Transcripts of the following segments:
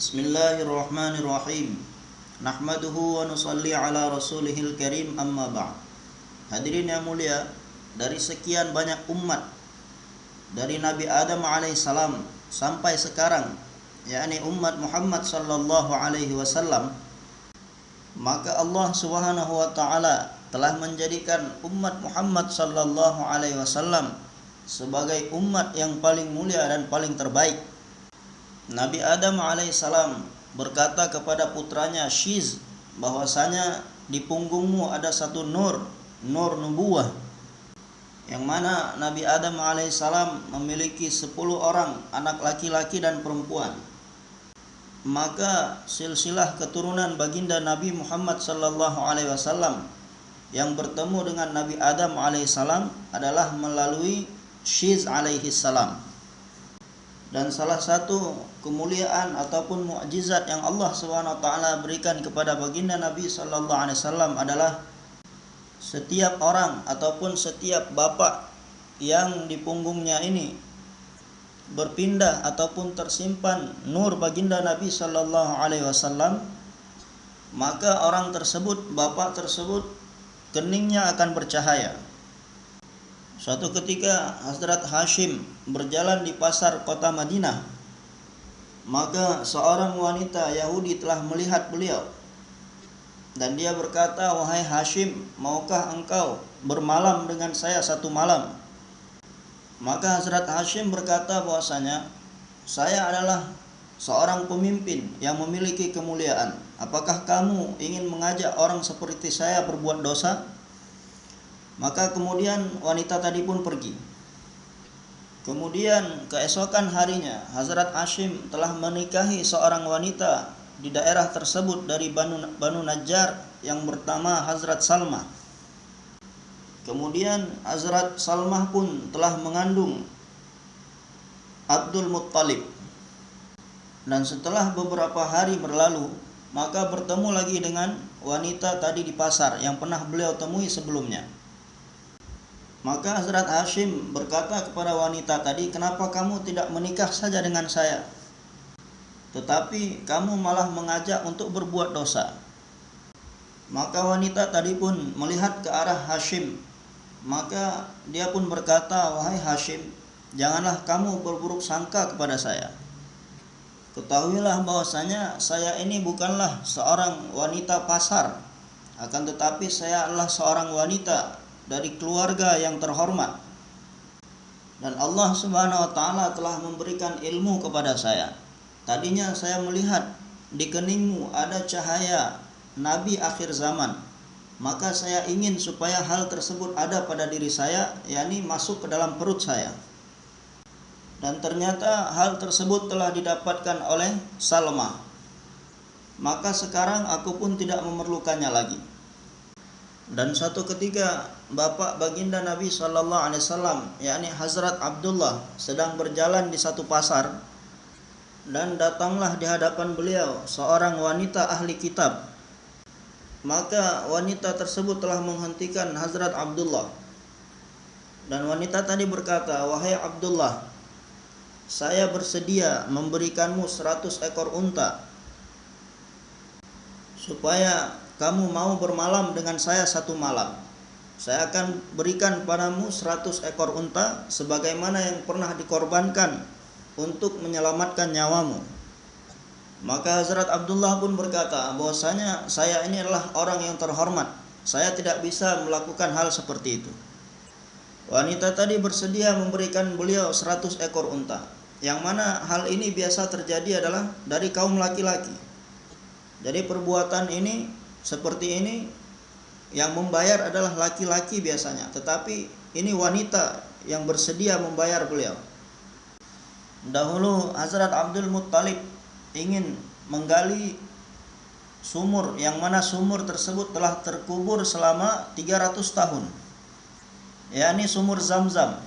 Bismillahirrahmanirrahim. Nahmaduhu wa nusalli ala rasulihil karim amma. Hadirin yang mulia, dari sekian banyak umat dari Nabi Adam alaihissalam sampai sekarang, yakni umat Muhammad sallallahu alaihi wasallam, maka Allah Subhanahu wa taala telah menjadikan umat Muhammad sallallahu alaihi wasallam sebagai umat yang paling mulia dan paling terbaik Nabi Adam alaihissalam berkata kepada putranya Shiz bahwasanya di punggungmu ada satu nur, nur nubuah. Yang mana Nabi Adam alaihissalam memiliki 10 orang anak laki-laki dan perempuan. Maka silsilah keturunan baginda Nabi Muhammad sallallahu alaihi wasallam yang bertemu dengan Nabi Adam alaihissalam adalah melalui Shiz alaihissalam dan salah satu kemuliaan ataupun mukjizat yang Allah taala berikan kepada baginda Nabi sallallahu alaihi wasallam adalah setiap orang ataupun setiap bapak yang di punggungnya ini berpindah ataupun tersimpan nur baginda Nabi sallallahu alaihi wasallam maka orang tersebut bapak tersebut keningnya akan bercahaya. Suatu ketika Hazrat Hashim berjalan di pasar kota Madinah, maka seorang wanita Yahudi telah melihat beliau. Dan dia berkata, "Wahai Hashim, maukah engkau bermalam dengan saya satu malam?" Maka Hazrat Hashim berkata bahwasanya, "Saya adalah seorang pemimpin yang memiliki kemuliaan. Apakah kamu ingin mengajak orang seperti saya berbuat dosa?" Maka kemudian wanita tadi pun pergi. Kemudian keesokan harinya Hazrat Hashim telah menikahi seorang wanita di daerah tersebut dari Banu, Banu Najjar yang bernama Hazrat Salma. Kemudian Hazrat Salmah pun telah mengandung Abdul Muttalib. Dan setelah beberapa hari berlalu, maka bertemu lagi dengan wanita tadi di pasar yang pernah beliau temui sebelumnya. Maka Hazrat Hashim berkata kepada wanita tadi, "Kenapa kamu tidak menikah saja dengan saya? Tetapi kamu malah mengajak untuk berbuat dosa." Maka wanita tadi pun melihat ke arah Hashim. Maka dia pun berkata, "Wahai Hashim, janganlah kamu berburuk sangka kepada saya. Ketahuilah bahwasanya saya ini bukanlah seorang wanita pasar, akan tetapi saya adalah seorang wanita dari keluarga yang terhormat. Dan Allah Subhanahu wa taala telah memberikan ilmu kepada saya. Tadinya saya melihat di keningmu ada cahaya nabi akhir zaman. Maka saya ingin supaya hal tersebut ada pada diri saya, yakni masuk ke dalam perut saya. Dan ternyata hal tersebut telah didapatkan oleh Salma. Maka sekarang aku pun tidak memerlukannya lagi. Dan suatu ketika bapak baginda Nabi Shallallahu Alaihi Wasallam, yakni Hazrat Abdullah, sedang berjalan di satu pasar dan datanglah di hadapan beliau seorang wanita ahli kitab. Maka wanita tersebut telah menghentikan Hazrat Abdullah. Dan wanita tadi berkata, "Wahai Abdullah, saya bersedia memberikanmu seratus ekor unta supaya kamu mau bermalam dengan saya satu malam. Saya akan berikan padamu seratus ekor unta sebagaimana yang pernah dikorbankan untuk menyelamatkan nyawamu. Maka Hazrat Abdullah pun berkata bahwasanya saya ini adalah orang yang terhormat. Saya tidak bisa melakukan hal seperti itu. Wanita tadi bersedia memberikan beliau seratus ekor unta. Yang mana hal ini biasa terjadi adalah dari kaum laki-laki. Jadi perbuatan ini seperti ini yang membayar adalah laki-laki biasanya, tetapi ini wanita yang bersedia membayar beliau. Dahulu Hazrat Abdul Muttalib ingin menggali sumur yang mana sumur tersebut telah terkubur selama 300 tahun. yakni sumur Zam-Zam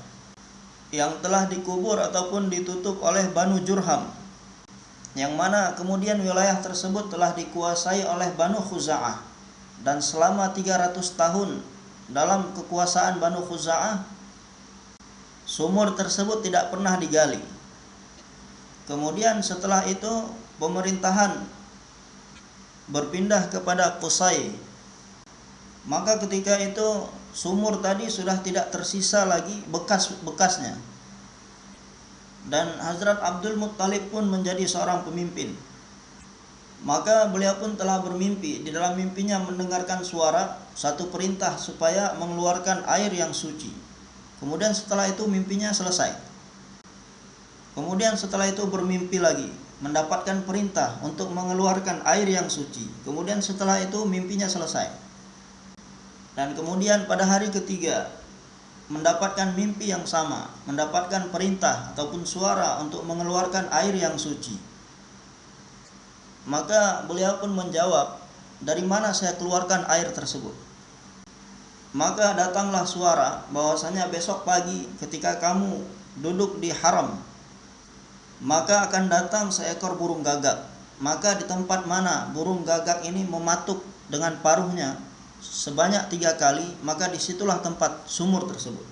yang telah dikubur ataupun ditutup oleh Banu Jurham yang mana kemudian wilayah tersebut telah dikuasai oleh Banu Khuza'ah dan selama 300 tahun dalam kekuasaan Banu Khuza'ah sumur tersebut tidak pernah digali Kemudian setelah itu pemerintahan berpindah kepada Qusay. Maka ketika itu sumur tadi sudah tidak tersisa lagi bekas-bekasnya. Dan Hazrat Abdul Muttalib pun menjadi seorang pemimpin. Maka beliau pun telah bermimpi. Di dalam mimpinya mendengarkan suara satu perintah supaya mengeluarkan air yang suci. Kemudian setelah itu mimpinya selesai. Kemudian setelah itu bermimpi lagi, mendapatkan perintah untuk mengeluarkan air yang suci. Kemudian setelah itu mimpinya selesai. Dan kemudian pada hari ketiga mendapatkan mimpi yang sama, mendapatkan perintah ataupun suara untuk mengeluarkan air yang suci. Maka beliau pun menjawab, dari mana saya keluarkan air tersebut? Maka datanglah suara bahwasanya besok pagi ketika kamu duduk di haram, maka akan datang seekor burung gagak. Maka di tempat mana burung gagak ini mematuk dengan paruhnya sebanyak tiga kali, maka di situlah tempat sumur tersebut.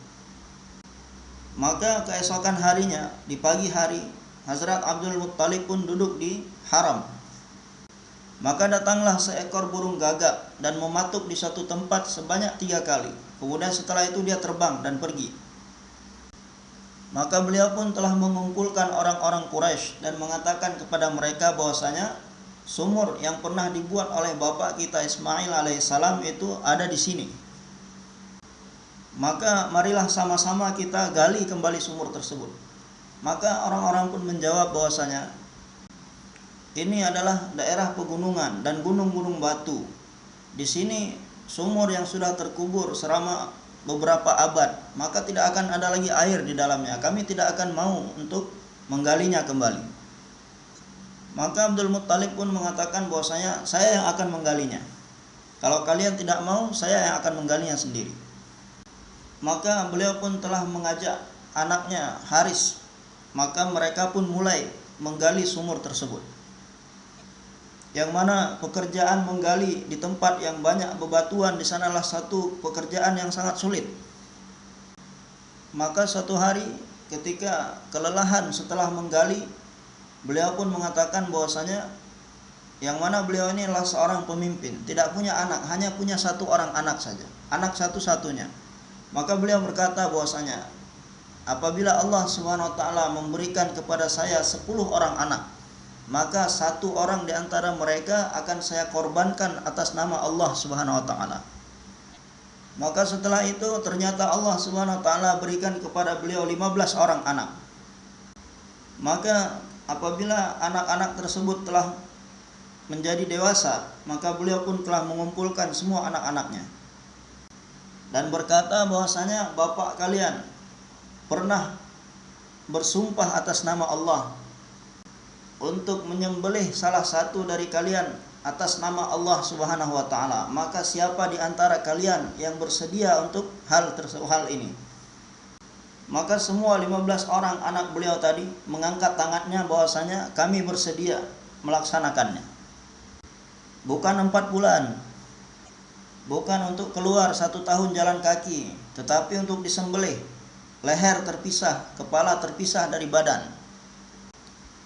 Maka keesokan harinya, di pagi hari, Hazrat Abdul Muttalib pun duduk di haram maka datanglah seekor burung gagak dan mematuk di satu tempat sebanyak tiga kali. Kemudian setelah itu dia terbang dan pergi. Maka beliau pun telah mengumpulkan orang-orang Quraisy dan mengatakan kepada mereka bahwasanya sumur yang pernah dibuat oleh bapak kita Ismail alaihissalam itu ada di sini. Maka marilah sama-sama kita gali kembali sumur tersebut. Maka orang-orang pun menjawab bahwasanya ini adalah daerah pegunungan dan gunung-gunung batu. Di sini sumur yang sudah terkubur selama beberapa abad, maka tidak akan ada lagi air di dalamnya. Kami tidak akan mau untuk menggalinya kembali. Maka Abdul Muttalib pun mengatakan bahwasanya saya yang akan menggalinya. Kalau kalian tidak mau, saya yang akan menggalinya sendiri. Maka beliau pun telah mengajak anaknya Haris. Maka mereka pun mulai menggali sumur tersebut yang mana pekerjaan menggali di tempat yang banyak bebatuan di sanalah satu pekerjaan yang sangat sulit. Maka suatu hari ketika kelelahan setelah menggali, beliau pun mengatakan bahwasanya yang mana beliau ini adalah seorang pemimpin, tidak punya anak, hanya punya satu orang anak saja, anak satu-satunya. Maka beliau berkata bahwasanya apabila Allah Subhanahu wa taala memberikan kepada saya 10 orang anak, maka satu orang di antara mereka akan saya korbankan atas nama Allah Subhanahu wa taala. Maka setelah itu ternyata Allah Subhanahu wa taala berikan kepada beliau 15 orang anak. Maka apabila anak-anak tersebut telah menjadi dewasa, maka beliau pun telah mengumpulkan semua anak-anaknya. Dan berkata bahwasanya bapak kalian pernah bersumpah atas nama Allah untuk menyembelih salah satu dari kalian atas nama Allah Subhanahu wa taala, maka siapa di antara kalian yang bersedia untuk hal tersebut hal ini? Maka semua 15 orang anak beliau tadi mengangkat tangannya bahwasanya kami bersedia melaksanakannya. Bukan empat bulan, bukan untuk keluar satu tahun jalan kaki, tetapi untuk disembelih, leher terpisah, kepala terpisah dari badan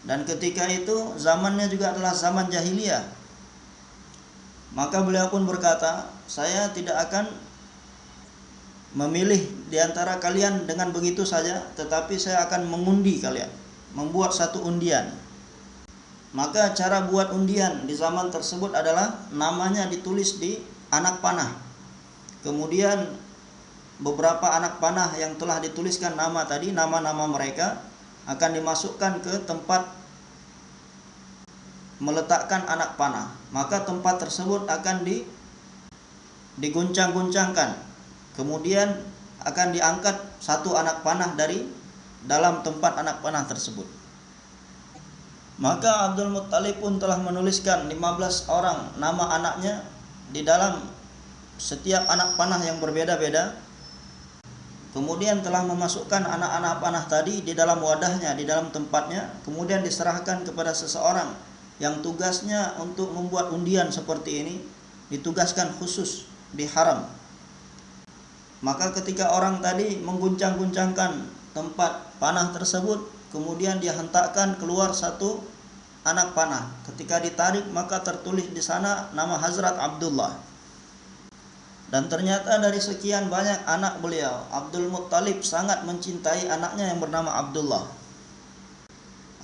dan ketika itu zamannya juga adalah zaman jahiliyah. Maka beliau pun berkata, saya tidak akan memilih di antara kalian dengan begitu saja, tetapi saya akan mengundi kalian, membuat satu undian. Maka cara buat undian di zaman tersebut adalah namanya ditulis di anak panah. Kemudian beberapa anak panah yang telah dituliskan nama tadi, nama-nama mereka akan dimasukkan ke tempat meletakkan anak panah maka tempat tersebut akan di diguncang-guncangkan kemudian akan diangkat satu anak panah dari dalam tempat anak panah tersebut. Maka Abdul Muttalib pun telah menuliskan 15 orang nama anaknya di dalam setiap anak panah yang berbeda-beda. Kemudian telah memasukkan anak-anak panah tadi di dalam wadahnya, di dalam tempatnya, kemudian diserahkan kepada seseorang yang tugasnya untuk membuat undian seperti ini, ditugaskan khusus di haram. Maka ketika orang tadi mengguncang-guncangkan tempat panah tersebut, kemudian dia hentakkan keluar satu anak panah. Ketika ditarik maka tertulis di sana nama Hazrat Abdullah. Dan ternyata dari sekian banyak anak beliau, Abdul Muttalib sangat mencintai anaknya yang bernama Abdullah.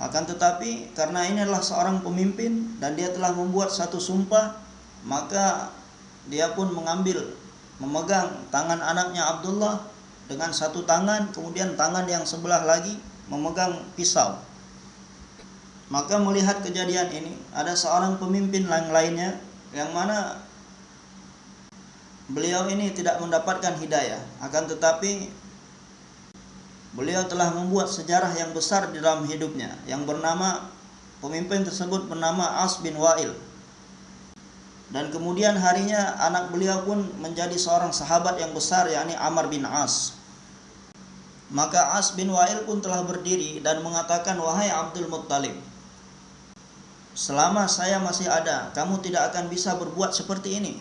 Akan tetapi karena ini adalah seorang pemimpin dan dia telah membuat satu sumpah, maka dia pun mengambil memegang tangan anaknya Abdullah dengan satu tangan, kemudian tangan yang sebelah lagi memegang pisau. Maka melihat kejadian ini, ada seorang pemimpin lain lainnya yang mana beliau ini tidak mendapatkan hidayah, akan tetapi Beliau telah membuat sejarah yang besar di dalam hidupnya yang bernama pemimpin tersebut bernama As bin Wa'il. Dan kemudian harinya anak beliau pun menjadi seorang sahabat yang besar yakni Amr bin As. Maka As bin Wa'il pun telah berdiri dan mengatakan wahai Abdul Muttalib Selama saya masih ada, kamu tidak akan bisa berbuat seperti ini.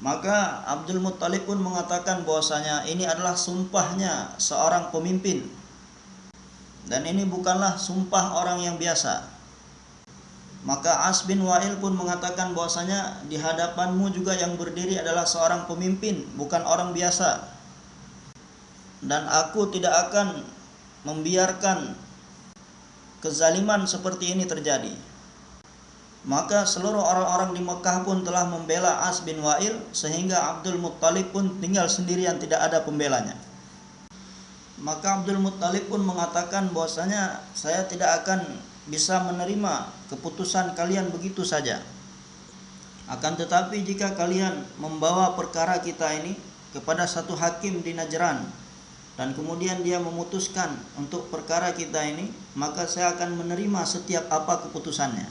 Maka Abdul Muttalib pun mengatakan bahwasanya ini adalah sumpahnya seorang pemimpin. Dan ini bukanlah sumpah orang yang biasa. Maka As bin Wa'il pun mengatakan bahwasanya di hadapanmu juga yang berdiri adalah seorang pemimpin, bukan orang biasa. Dan aku tidak akan membiarkan kezaliman seperti ini terjadi. Maka seluruh orang-orang di Mekah pun telah membela As bin Wa'il sehingga Abdul Muttalib pun tinggal sendirian tidak ada pembelanya. Maka Abdul Muttalib pun mengatakan bahwasanya saya tidak akan bisa menerima keputusan kalian begitu saja. Akan tetapi jika kalian membawa perkara kita ini kepada satu hakim di Najran dan kemudian dia memutuskan untuk perkara kita ini, maka saya akan menerima setiap apa keputusannya.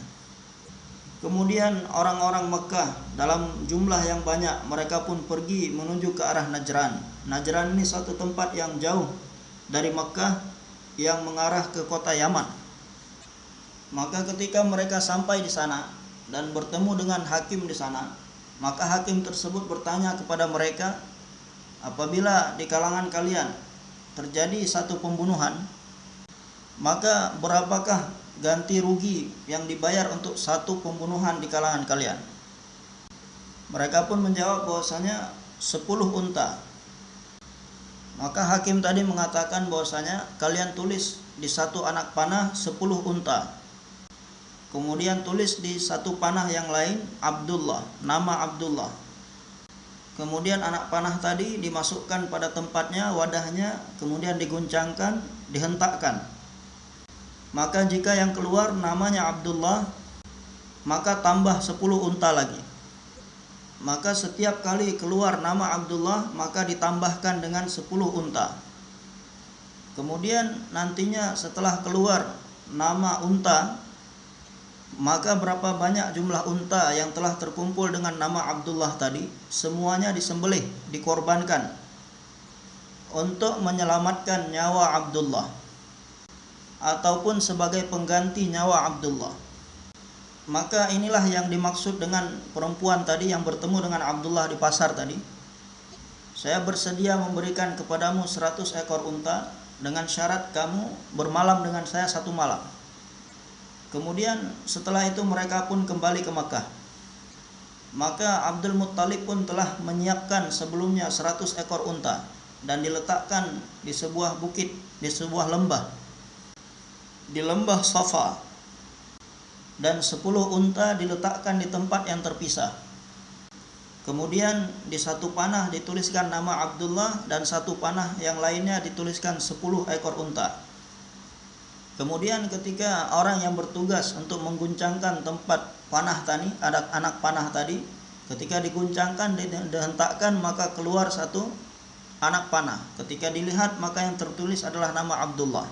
Kemudian orang-orang Mekah dalam jumlah yang banyak mereka pun pergi menuju ke arah Najran. Najran ini satu tempat yang jauh dari Mekah yang mengarah ke kota Yaman. Maka ketika mereka sampai di sana dan bertemu dengan hakim di sana, maka hakim tersebut bertanya kepada mereka, apabila di kalangan kalian terjadi satu pembunuhan, maka berapakah ganti rugi yang dibayar untuk satu pembunuhan di kalangan kalian? Mereka pun menjawab bahwasanya 10 unta. Maka hakim tadi mengatakan bahwasanya kalian tulis di satu anak panah 10 unta. Kemudian tulis di satu panah yang lain Abdullah, nama Abdullah. Kemudian anak panah tadi dimasukkan pada tempatnya, wadahnya, kemudian diguncangkan, dihentakkan. Maka jika yang keluar namanya Abdullah maka tambah 10 unta lagi. Maka setiap kali keluar nama Abdullah maka ditambahkan dengan 10 unta. Kemudian nantinya setelah keluar nama unta maka berapa banyak jumlah unta yang telah terkumpul dengan nama Abdullah tadi semuanya disembelih dikorbankan untuk menyelamatkan nyawa Abdullah ataupun sebagai pengganti nyawa Abdullah. Maka inilah yang dimaksud dengan perempuan tadi yang bertemu dengan Abdullah di pasar tadi. Saya bersedia memberikan kepadamu 100 ekor unta dengan syarat kamu bermalam dengan saya satu malam. Kemudian setelah itu mereka pun kembali ke Makkah. Maka Abdul Muttalib pun telah menyiapkan sebelumnya 100 ekor unta dan diletakkan di sebuah bukit, di sebuah lembah di lembah Safa dan sepuluh unta diletakkan di tempat yang terpisah. Kemudian di satu panah dituliskan nama Abdullah dan satu panah yang lainnya dituliskan sepuluh ekor unta. Kemudian ketika orang yang bertugas untuk mengguncangkan tempat panah tadi, ada anak panah tadi, ketika diguncangkan dihentakkan maka keluar satu anak panah. Ketika dilihat maka yang tertulis adalah nama Abdullah.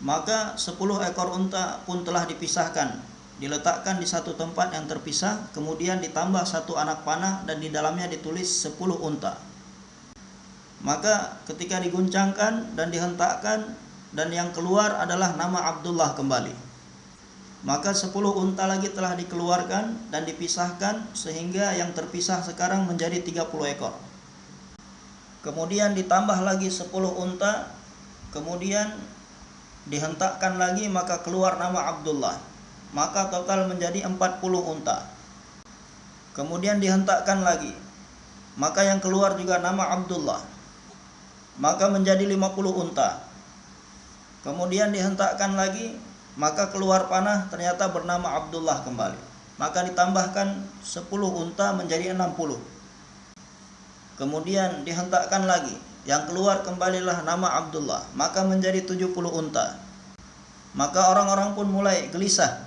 Maka sepuluh ekor unta pun telah dipisahkan, diletakkan di satu tempat yang terpisah, kemudian ditambah satu anak panah dan di dalamnya ditulis sepuluh unta. Maka ketika diguncangkan dan dihentakkan dan yang keluar adalah nama Abdullah kembali. Maka sepuluh unta lagi telah dikeluarkan dan dipisahkan sehingga yang terpisah sekarang menjadi 30 ekor. Kemudian ditambah lagi 10 unta, kemudian dihentakkan lagi maka keluar nama Abdullah. Maka total menjadi 40 unta. Kemudian dihentakkan lagi. Maka yang keluar juga nama Abdullah. Maka menjadi 50 unta kemudian dihentakkan lagi maka keluar panah ternyata bernama Abdullah kembali. Maka ditambahkan 10 unta menjadi 60 kemudian dihentakkan lagi yang keluar kembalilah nama Abdullah maka menjadi 70 unta. Maka orang-orang pun mulai gelisah.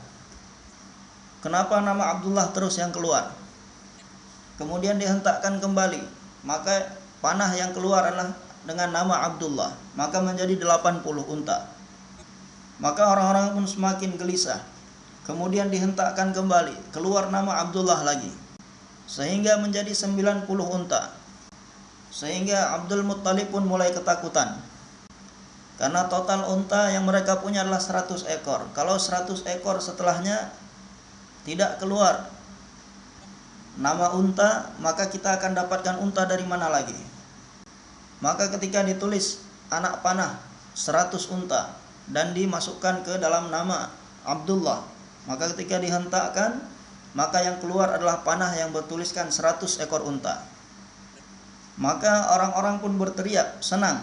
Kenapa nama Abdullah terus yang keluar? Kemudian dihentakkan kembali maka panah yang keluar adalah dengan nama Abdullah maka menjadi 80 unta maka orang-orang pun semakin gelisah kemudian dihentakkan kembali keluar nama Abdullah lagi sehingga menjadi 90 unta sehingga Abdul Muttalib pun mulai ketakutan. Karena total unta yang mereka punya adalah 100 ekor. Kalau 100 ekor setelahnya tidak keluar nama unta, maka kita akan dapatkan unta dari mana lagi? Maka ketika ditulis anak panah 100 unta dan dimasukkan ke dalam nama Abdullah, maka ketika dihentakkan, maka yang keluar adalah panah yang bertuliskan 100 ekor unta. Maka orang-orang pun berteriak, senang.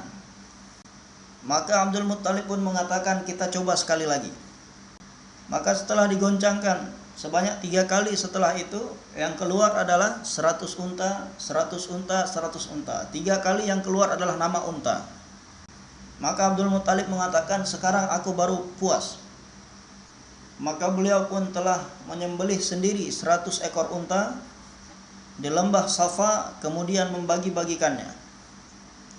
Maka Abdul Muttalib pun mengatakan kita coba sekali lagi. Maka setelah digoncangkan sebanyak tiga kali setelah itu yang keluar adalah 100 unta, 100 unta, 100 unta. Tiga kali yang keluar adalah nama unta. Maka Abdul Muttalib mengatakan sekarang aku baru puas. Maka beliau pun telah menyembelih sendiri 100 ekor unta di lembah Safa kemudian membagi-bagikannya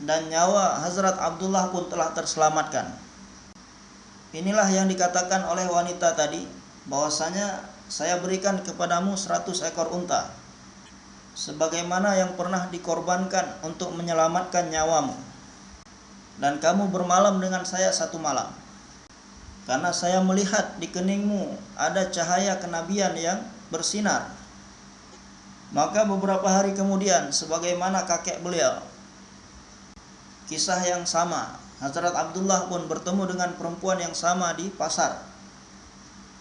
dan nyawa Hazrat Abdullah pun telah terselamatkan. Inilah yang dikatakan oleh wanita tadi bahwasanya saya berikan kepadamu 100 ekor unta sebagaimana yang pernah dikorbankan untuk menyelamatkan nyawamu. Dan kamu bermalam dengan saya satu malam. Karena saya melihat di keningmu ada cahaya kenabian yang bersinar maka beberapa hari kemudian sebagaimana kakek beliau kisah yang sama Hazrat Abdullah pun bertemu dengan perempuan yang sama di pasar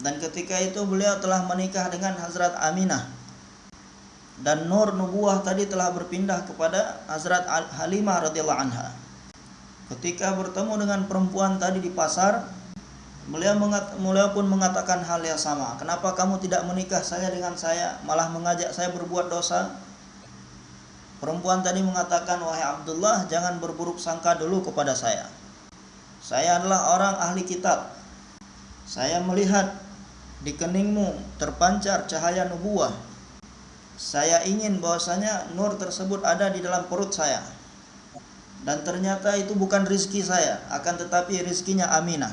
dan ketika itu beliau telah menikah dengan Hazrat Aminah dan nur nubuah tadi telah berpindah kepada Hazrat Halimah radhiyallahu anha ketika bertemu dengan perempuan tadi di pasar Beliau, mengat, beliau pun mengatakan hal yang sama. Kenapa kamu tidak menikah saya dengan saya, malah mengajak saya berbuat dosa? Perempuan tadi mengatakan, wahai Abdullah, jangan berburuk sangka dulu kepada saya. Saya adalah orang ahli kitab. Saya melihat di keningmu terpancar cahaya nubuah. Saya ingin bahwasanya nur tersebut ada di dalam perut saya. Dan ternyata itu bukan rizki saya, akan tetapi rizkinya Aminah.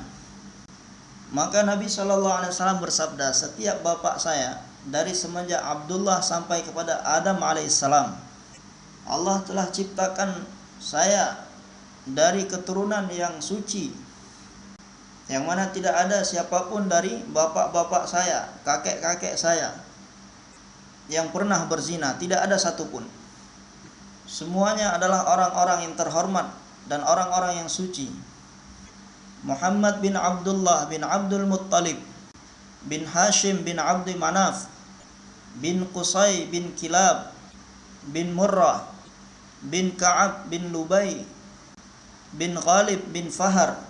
Maka Nabi Shallallahu Alaihi Wasallam bersabda, setiap bapak saya dari semenjak Abdullah sampai kepada Adam alaihissalam, Allah telah ciptakan saya dari keturunan yang suci, yang mana tidak ada siapa pun dari bapak-bapak saya, kakek-kakek saya yang pernah berzina, tidak ada satupun. Semuanya adalah orang-orang yang terhormat dan orang-orang yang suci. Muhammad bin Abdullah bin Abdul Muttalib bin Hashim bin Abdi Manaf bin Qusay bin Kilab bin Murrah bin Ka'ab bin Lubay bin Ghalib bin Fahar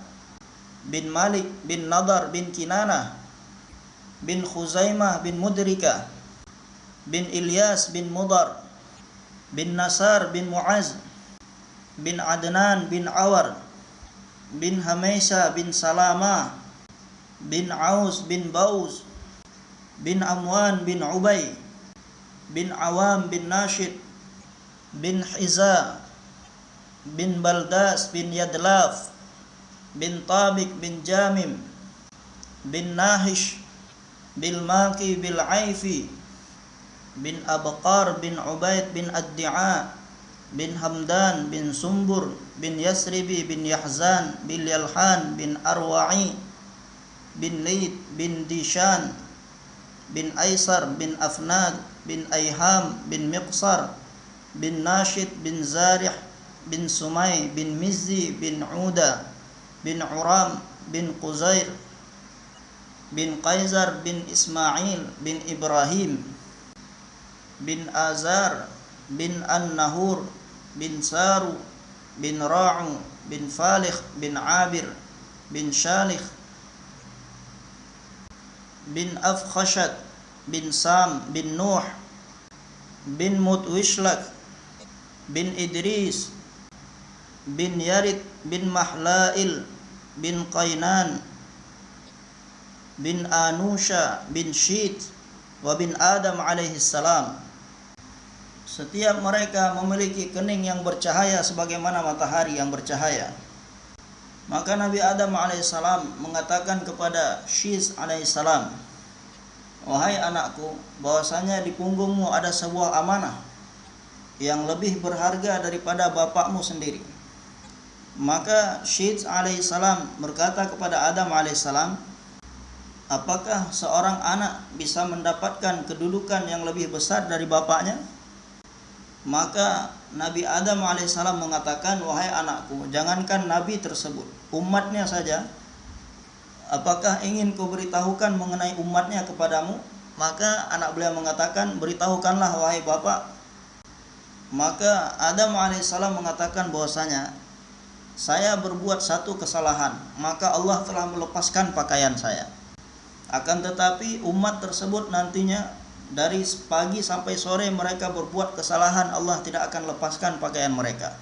bin Malik bin Nadar bin Kinana bin Khuzaimah bin Mudrika bin Ilyas bin Mudar bin Nasar bin Muaz bin Adnan bin Awar bin Hamaisa bin Salama bin Aus bin Baus bin Amwan bin Ubay bin Awam bin Nashid bin Hiza bin Baldas bin Yadlaf bin Tabik bin Jamim bin Nahish bin Maki bin Aifi bin Abqar bin Ubaid bin Ad-Di'a bin Hamdan bin Sumbur bin Yasribi bin Yahzan bin Yalhan bin Arwa'i bin Lid bin Dishan bin Aisar bin Afnad bin Ayham bin Miqsar bin Nashid bin Zarih bin Sumay bin Mizzi bin Uda bin Uram bin Quzair bin Qaisar bin Ismail bin Ibrahim bin Azar bin An-Nahur bin Saru bin Ra'u bin Falikh bin Abir bin Shalikh bin Afkhashat bin Sam bin Nuh bin Mutwishlak bin Yarid bin Mahlail bin Qainan bin Anusha bin Syid wa bin Adam alaihi salam setiap mereka memiliki kening yang bercahaya sebagaimana matahari yang bercahaya. Maka Nabi Adam alaihissalam mengatakan kepada Shiz alaihissalam, Wahai anakku, bahwasanya di punggungmu ada sebuah amanah yang lebih berharga daripada bapakmu sendiri. Maka Shiz alaihissalam berkata kepada Adam alaihissalam, Apakah seorang anak bisa mendapatkan kedudukan yang lebih besar dari bapaknya? Maka Nabi Adam alaihissalam mengatakan, wahai anakku, jangankan Nabi tersebut, umatnya saja, apakah ingin kau beritahukan mengenai umatnya kepadamu? Maka anak beliau mengatakan, beritahukanlah wahai bapak. Maka Adam alaihissalam mengatakan bahwasanya, saya berbuat satu kesalahan, maka Allah telah melepaskan pakaian saya. Akan tetapi umat tersebut nantinya dari pagi sampai sore mereka berbuat kesalahan Allah tidak akan lepaskan pakaian mereka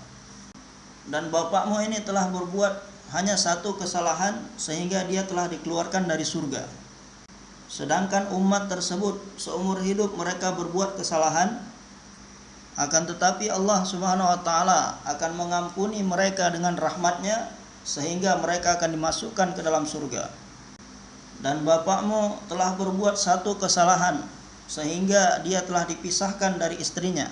dan bapakmu ini telah berbuat hanya satu kesalahan sehingga dia telah dikeluarkan dari surga sedangkan umat tersebut seumur hidup mereka berbuat kesalahan akan tetapi Allah Subhanahu wa taala akan mengampuni mereka dengan rahmatnya sehingga mereka akan dimasukkan ke dalam surga dan bapakmu telah berbuat satu kesalahan sehingga dia telah dipisahkan dari istrinya.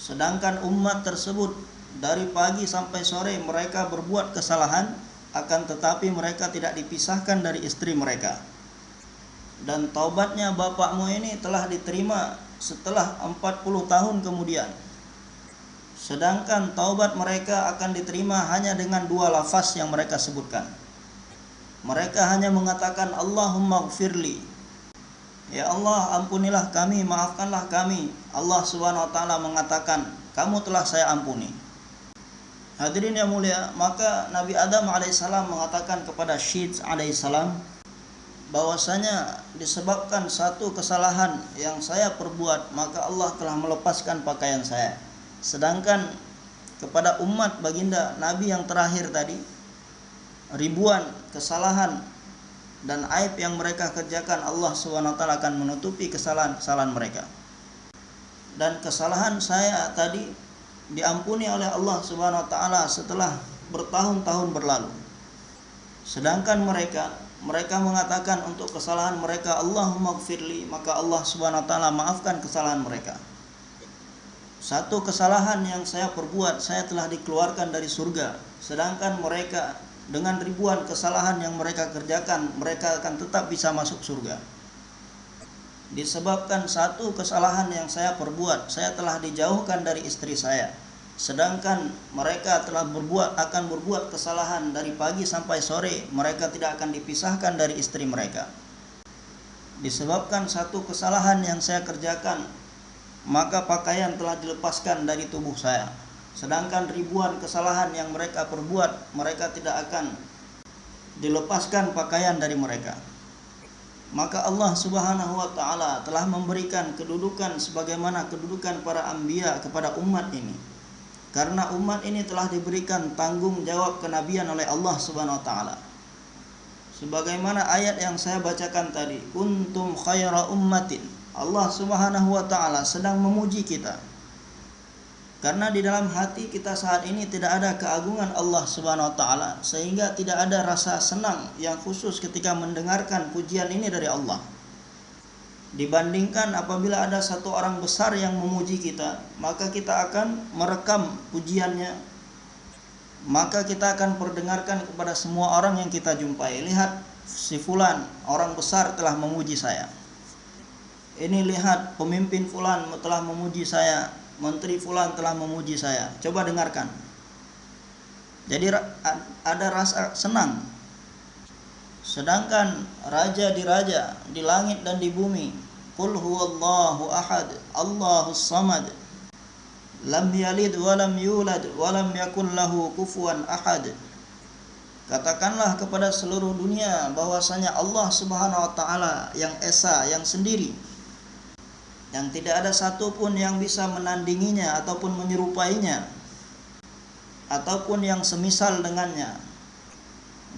Sedangkan umat tersebut dari pagi sampai sore mereka berbuat kesalahan akan tetapi mereka tidak dipisahkan dari istri mereka. Dan taubatnya bapakmu ini telah diterima setelah 40 tahun kemudian. Sedangkan taubat mereka akan diterima hanya dengan dua lafaz yang mereka sebutkan. Mereka hanya mengatakan Allahumma gfirli Ya Allah ampunilah kami, maafkanlah kami. Allah Subhanahu wa taala mengatakan, kamu telah saya ampuni. Hadirin yang mulia, maka Nabi Adam alaihissalam mengatakan kepada Syed alaihissalam bahwasanya disebabkan satu kesalahan yang saya perbuat, maka Allah telah melepaskan pakaian saya. Sedangkan kepada umat baginda Nabi yang terakhir tadi ribuan kesalahan dan aib yang mereka kerjakan Allah SWT akan menutupi kesalahan-kesalahan mereka. Dan kesalahan saya tadi diampuni oleh Allah Subhanahu wa taala setelah bertahun-tahun berlalu. Sedangkan mereka mereka mengatakan untuk kesalahan mereka Allahumma gfirli maka Allah Subhanahu wa taala maafkan kesalahan mereka. Satu kesalahan yang saya perbuat saya telah dikeluarkan dari surga sedangkan mereka dengan ribuan kesalahan yang mereka kerjakan, mereka akan tetap bisa masuk surga. Disebabkan satu kesalahan yang saya perbuat, saya telah dijauhkan dari istri saya. Sedangkan mereka telah berbuat akan berbuat kesalahan dari pagi sampai sore, mereka tidak akan dipisahkan dari istri mereka. Disebabkan satu kesalahan yang saya kerjakan, maka pakaian telah dilepaskan dari tubuh saya Sedangkan ribuan kesalahan yang mereka perbuat, mereka tidak akan dilepaskan pakaian dari mereka. Maka Allah Subhanahu wa taala telah memberikan kedudukan sebagaimana kedudukan para anbiya kepada umat ini. Karena umat ini telah diberikan tanggung jawab kenabian oleh Allah Subhanahu wa taala. Sebagaimana ayat yang saya bacakan tadi, kuntum khaira ummatin. Allah Subhanahu wa taala sedang memuji kita karena di dalam hati kita saat ini tidak ada keagungan Allah Subhanahu wa taala sehingga tidak ada rasa senang yang khusus ketika mendengarkan pujian ini dari Allah. Dibandingkan apabila ada satu orang besar yang memuji kita, maka kita akan merekam pujiannya. Maka kita akan perdengarkan kepada semua orang yang kita jumpai. Lihat si fulan, orang besar telah memuji saya. Ini lihat pemimpin fulan telah memuji saya Menteri Fulan telah memuji saya. Coba dengarkan. Jadi ada rasa senang sedangkan raja di raja di langit dan di bumi qul huwallahu ahad allahus samad lam yalid wa lam yulad wa lam yakul lahu kufuwan ahad Katakanlah kepada seluruh dunia bahwasanya Allah Subhanahu wa taala yang esa, yang sendiri. Yang tidak ada satupun yang bisa menandinginya ataupun menyerupainya ataupun yang semisal dengannya.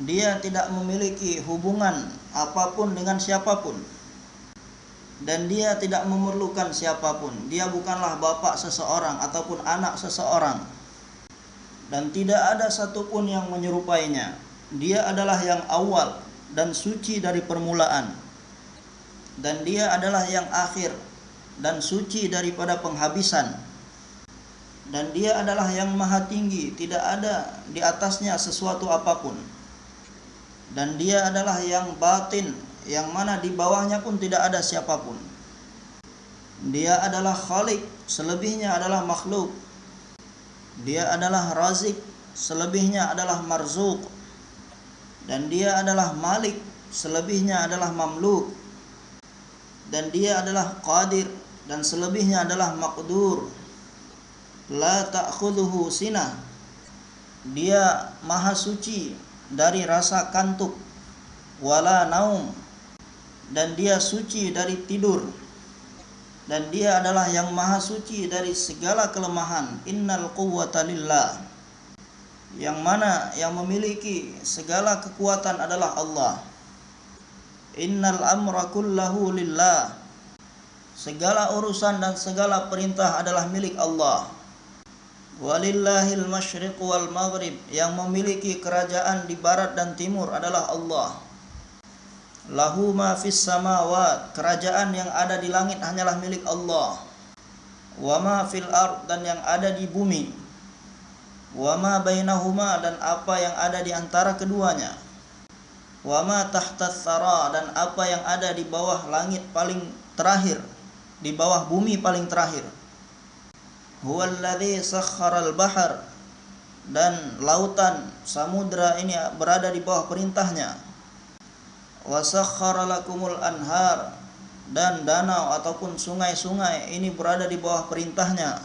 Dia tidak memiliki hubungan apa pun dengan siapa pun. Dan dia tidak memerlukan siapa pun. Dia bukanlah bapak seseorang ataupun anak seseorang dan tidak ada satupun yang menyerupainya. Dia adalah yang awal dan suci dari permulaan, dan dia adalah yang akhir dan suci daripada penghabisan, dan dia adalah yang maha tinggi, tidak ada di atasnya sesuatu apa pun, dan dia adalah yang batin, yang mana di bawahnya pun tidak ada siapa pun. Dia adalah khalik, selebihnya adalah makhluk dia adalah razik, selebihnya adalah marzuk. Dan dia adalah malik, selebihnya adalah mamluk. Dan dia adalah qadir dan selebihnya adalah maqdur. La ta'khudhuhu sinah. Dia maha suci dari rasa kantuk wala naum dan dia suci dari tidur. Dan dia adalah yang maha suci dari segala kelemahan. Innal quwwata lillah. Yang mana yang memiliki segala kekuatan adalah Allah. Innal amra kullahu lillah. Segala urusan dan segala perintah adalah milik Allah walillahil masyriq wal maghrib yang memiliki kerajaan di barat dan timur adalah Allah Lahu ma fis samawat, kerajaan yang ada di langit hanyalah milik Allah. Wa ma fil ard dan yang ada di bumi. Wa ma bainahuma dan apa yang ada di antara keduanya. Wa ma tahtas sara dan apa yang ada di bawah langit paling terakhir, di bawah bumi paling terakhir. Huwallazi sakharal bahar. Dan lautan samudra ini berada di bawah perintahnya. Wasakhara lakumul anhar. Dan danau ataupun sungai-sungai ini berada di bawah perintahnya.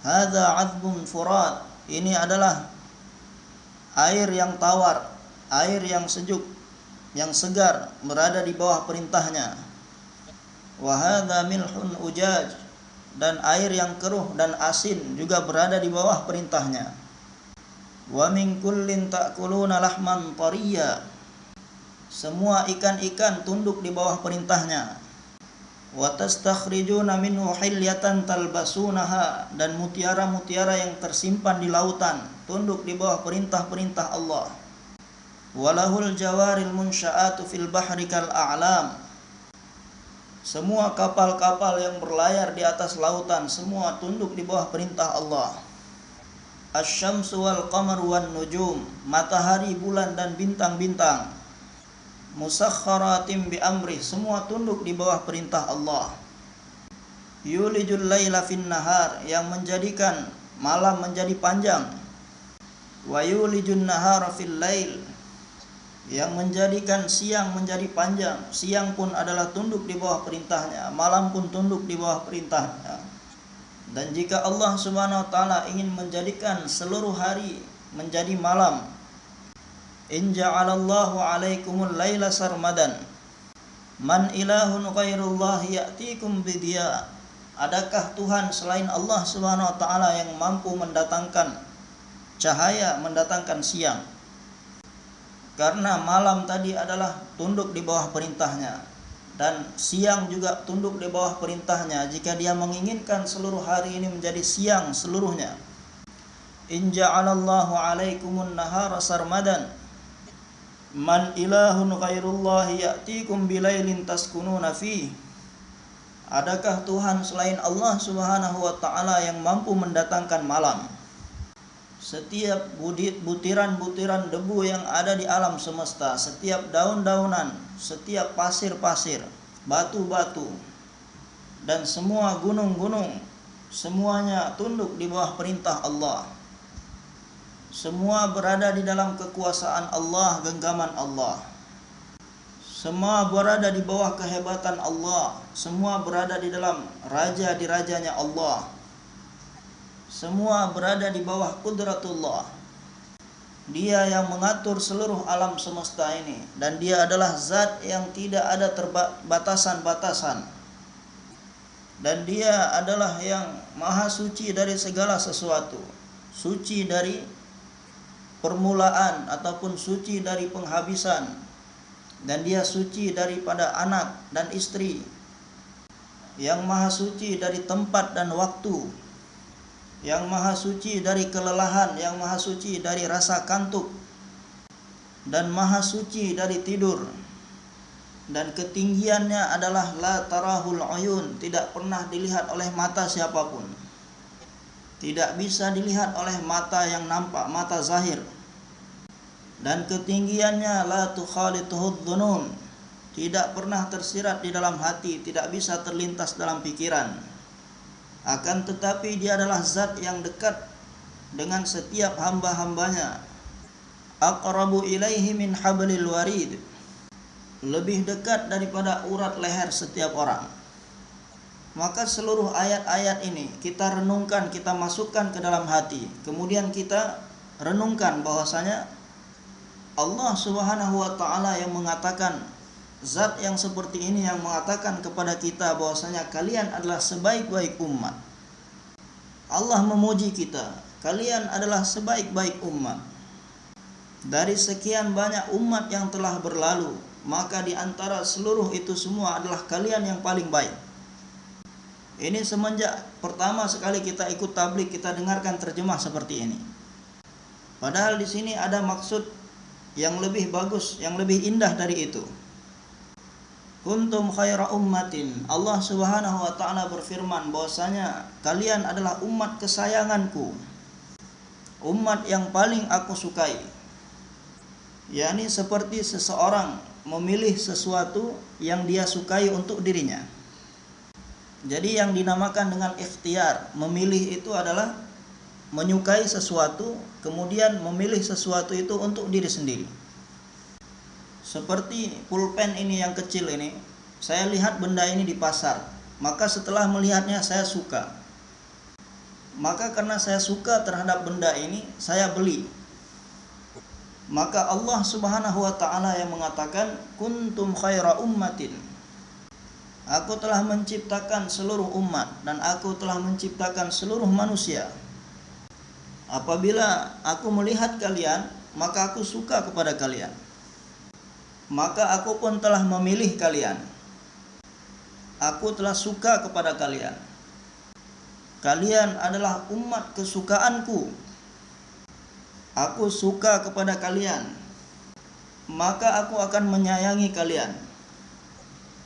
Hadza azbun furat. Ini adalah air yang tawar air yang sejuk yang segar berada di bawah perintahnya. Wa milhun ujaj dan air yang keruh dan asin juga berada di bawah perintahnya. Wa min kullin ta'kuluna lahman tariya. Semua ikan-ikan tunduk di bawah perintahnya. Wa tastakhrijuna minhu hilyatan talbasunaha. Dan mutiara-mutiara yang tersimpan di lautan tunduk di bawah perintah-perintah Allah. Walahul jawaril munsya'atu fil bahri kal a'lam semua kapal-kapal yang berlayar di atas lautan semua tunduk di bawah perintah Allah. Asyamsu wal qamar wan nujum matahari bulan dan bintang-bintang. Musakharatim bi amri semua tunduk di bawah perintah Allah. Yulijul laila fin nahar yang menjadikan malam menjadi panjang. Wa yulijun nahara fil lail yang menjadikan siang menjadi panjang siang pun adalah tunduk di bawah perintahnya malam pun tunduk di bawah perintahnya. Dan jika Allah Subhanahu wa taala ingin menjadikan seluruh hari menjadi malam in ja'alallahu alaikumul laila sarmadan man ilahun ghairullah ya'tikum bidiya adakah Tuhan selain Allah Subhanahu wa taala yang mampu mendatangkan cahaya mendatangkan siang karena malam tadi adalah tunduk di bawah perintahnya. Dan siang juga tunduk di bawah perintahnya. Jika dia menginginkan seluruh hari ini menjadi siang seluruhnya. In ja'alallahu alaikumun nahara sarmadan. Man ilahun ghairullahi ya'tikum bilailin taskununa fi Adakah Tuhan selain Allah Subhanahu wa taala yang mampu mendatangkan malam? Setiap butiran-butiran debu yang ada di alam semesta, setiap daun-daunan, setiap pasir-pasir, batu-batu, dan semua gunung-gunung, semuanya tunduk di bawah perintah Allah. Semua berada di dalam kekuasaan Allah, genggaman Allah. Semua berada di bawah kehebatan Allah. Semua berada di dalam raja di rajanya Allah. Semua berada di bawah kudratullah. Dia yang mengatur seluruh alam semesta ini dan dia adalah zat yang tidak ada terbatasan-batasan. Dan dia adalah yang maha suci dari segala sesuatu. Suci dari permulaan ataupun suci dari penghabisan dan dia suci daripada anak dan istri yang maha suci dari tempat dan waktu yang maha suci dari kelelahan yang maha suci dari rasa kantuk dan maha suci dari tidur. Dan ketinggiannya adalah la tarahul ayun tidak pernah dilihat oleh mata siapa pun. Tidak bisa dilihat oleh mata yang nampak mata zahir. Dan ketinggiannya la tukhalituhud dhunun tidak pernah tersirat di dalam hati tidak bisa terlintas dalam pikiran akan tetapi dia adalah zat yang dekat dengan setiap hamba-hambanya. Aqrabu ilaihi min hablil warid. Lebih dekat daripada urat leher setiap orang. Maka seluruh ayat-ayat ini kita renungkan, kita masukkan ke dalam hati. Kemudian kita renungkan bahwasanya Allah Subhanahu wa taala yang mengatakan zat yang seperti ini yang mengatakan kepada kita bahwasanya kalian adalah sebaik-baik umat. Allah memuji kita, kalian adalah sebaik-baik umat. Dari sekian banyak umat yang telah berlalu, maka di antara seluruh itu semua adalah kalian yang paling baik. Ini semenjak pertama sekali kita ikut tablik kita dengarkan terjemah seperti ini. Padahal di sini ada maksud yang lebih bagus, yang lebih indah dari itu. Kuntum khaira ummatin. Allah Subhanahu wa taala berfirman bahwasanya kalian adalah umat kesayanganku. Umat yang paling aku sukai. yakni seperti seseorang memilih sesuatu yang dia sukai untuk dirinya. Jadi yang dinamakan dengan ikhtiar, memilih itu adalah menyukai sesuatu, kemudian memilih sesuatu itu untuk diri sendiri. Seperti pulpen ini yang kecil ini, saya lihat benda ini di pasar, maka setelah melihatnya saya suka. Maka karena saya suka terhadap benda ini, saya beli. Maka Allah Subhanahu wa taala yang mengatakan kuntum khaira ummatin Aku telah menciptakan seluruh umat dan aku telah menciptakan seluruh manusia. Apabila aku melihat kalian, maka aku suka kepada kalian. Maka aku pun telah memilih kalian. Aku telah suka kepada kalian. Kalian adalah umat kesukaanku. Aku suka kepada kalian. Maka aku akan menyayangi kalian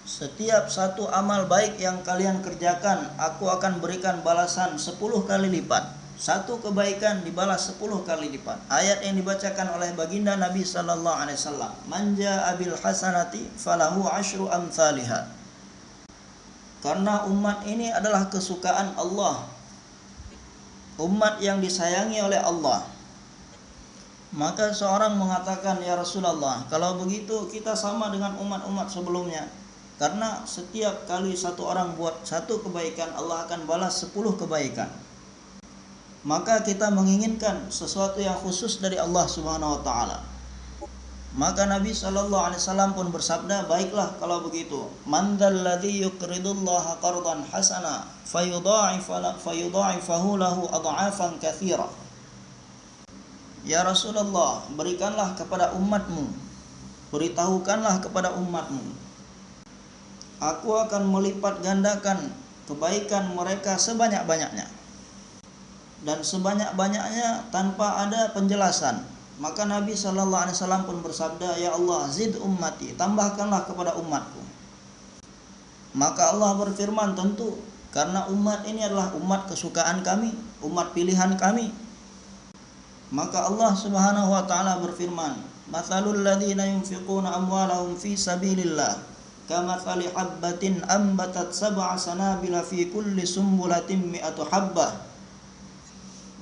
setiap satu amal baik yang kalian kerjakan, aku akan berikan balasan 10 kali lipat. Satu kebaikan dibalas 10 kali lipat. Ayat yang dibacakan oleh baginda Nabi sallallahu alaihi wasallam, "Manja abil hasanati falahu asyru amsalihha." Karena umat ini adalah kesukaan Allah. Umat yang disayangi oleh Allah. Maka seorang mengatakan, "Ya Rasulullah, kalau begitu kita sama dengan umat-umat sebelumnya." Karena setiap kali satu orang buat satu kebaikan Allah akan balas sepuluh kebaikan. Maka kita menginginkan sesuatu yang khusus dari Allah Subhanahu wa taala. Maka Nabi Shallallahu alaihi wasallam pun bersabda, "Baiklah kalau begitu. Man dzalladzi yuqridullaha qardan hasana fayudha'ifahu lahu adha'afan katsira." Ya Rasulullah, berikanlah kepada umatmu, beritahukanlah kepada umatmu Aku akan melipat gandakan kebaikan mereka sebanyak-banyaknya dan sebanyak-banyaknya tanpa ada penjelasan. Maka Nabi Shallallahu Alaihi Wasallam pun bersabda, Ya Allah, zid ummati, tambahkanlah kepada umatku. Maka Allah berfirman tentu karena umat ini adalah umat kesukaan kami, umat pilihan kami. Maka Allah Subhanahu wa taala berfirman, "Matsalul ladzina yunfiquna amwalahum fi sabilillah kamathali habbatin ambatat sab'a sanabila fi kulli sumbulatin mi'atu habbah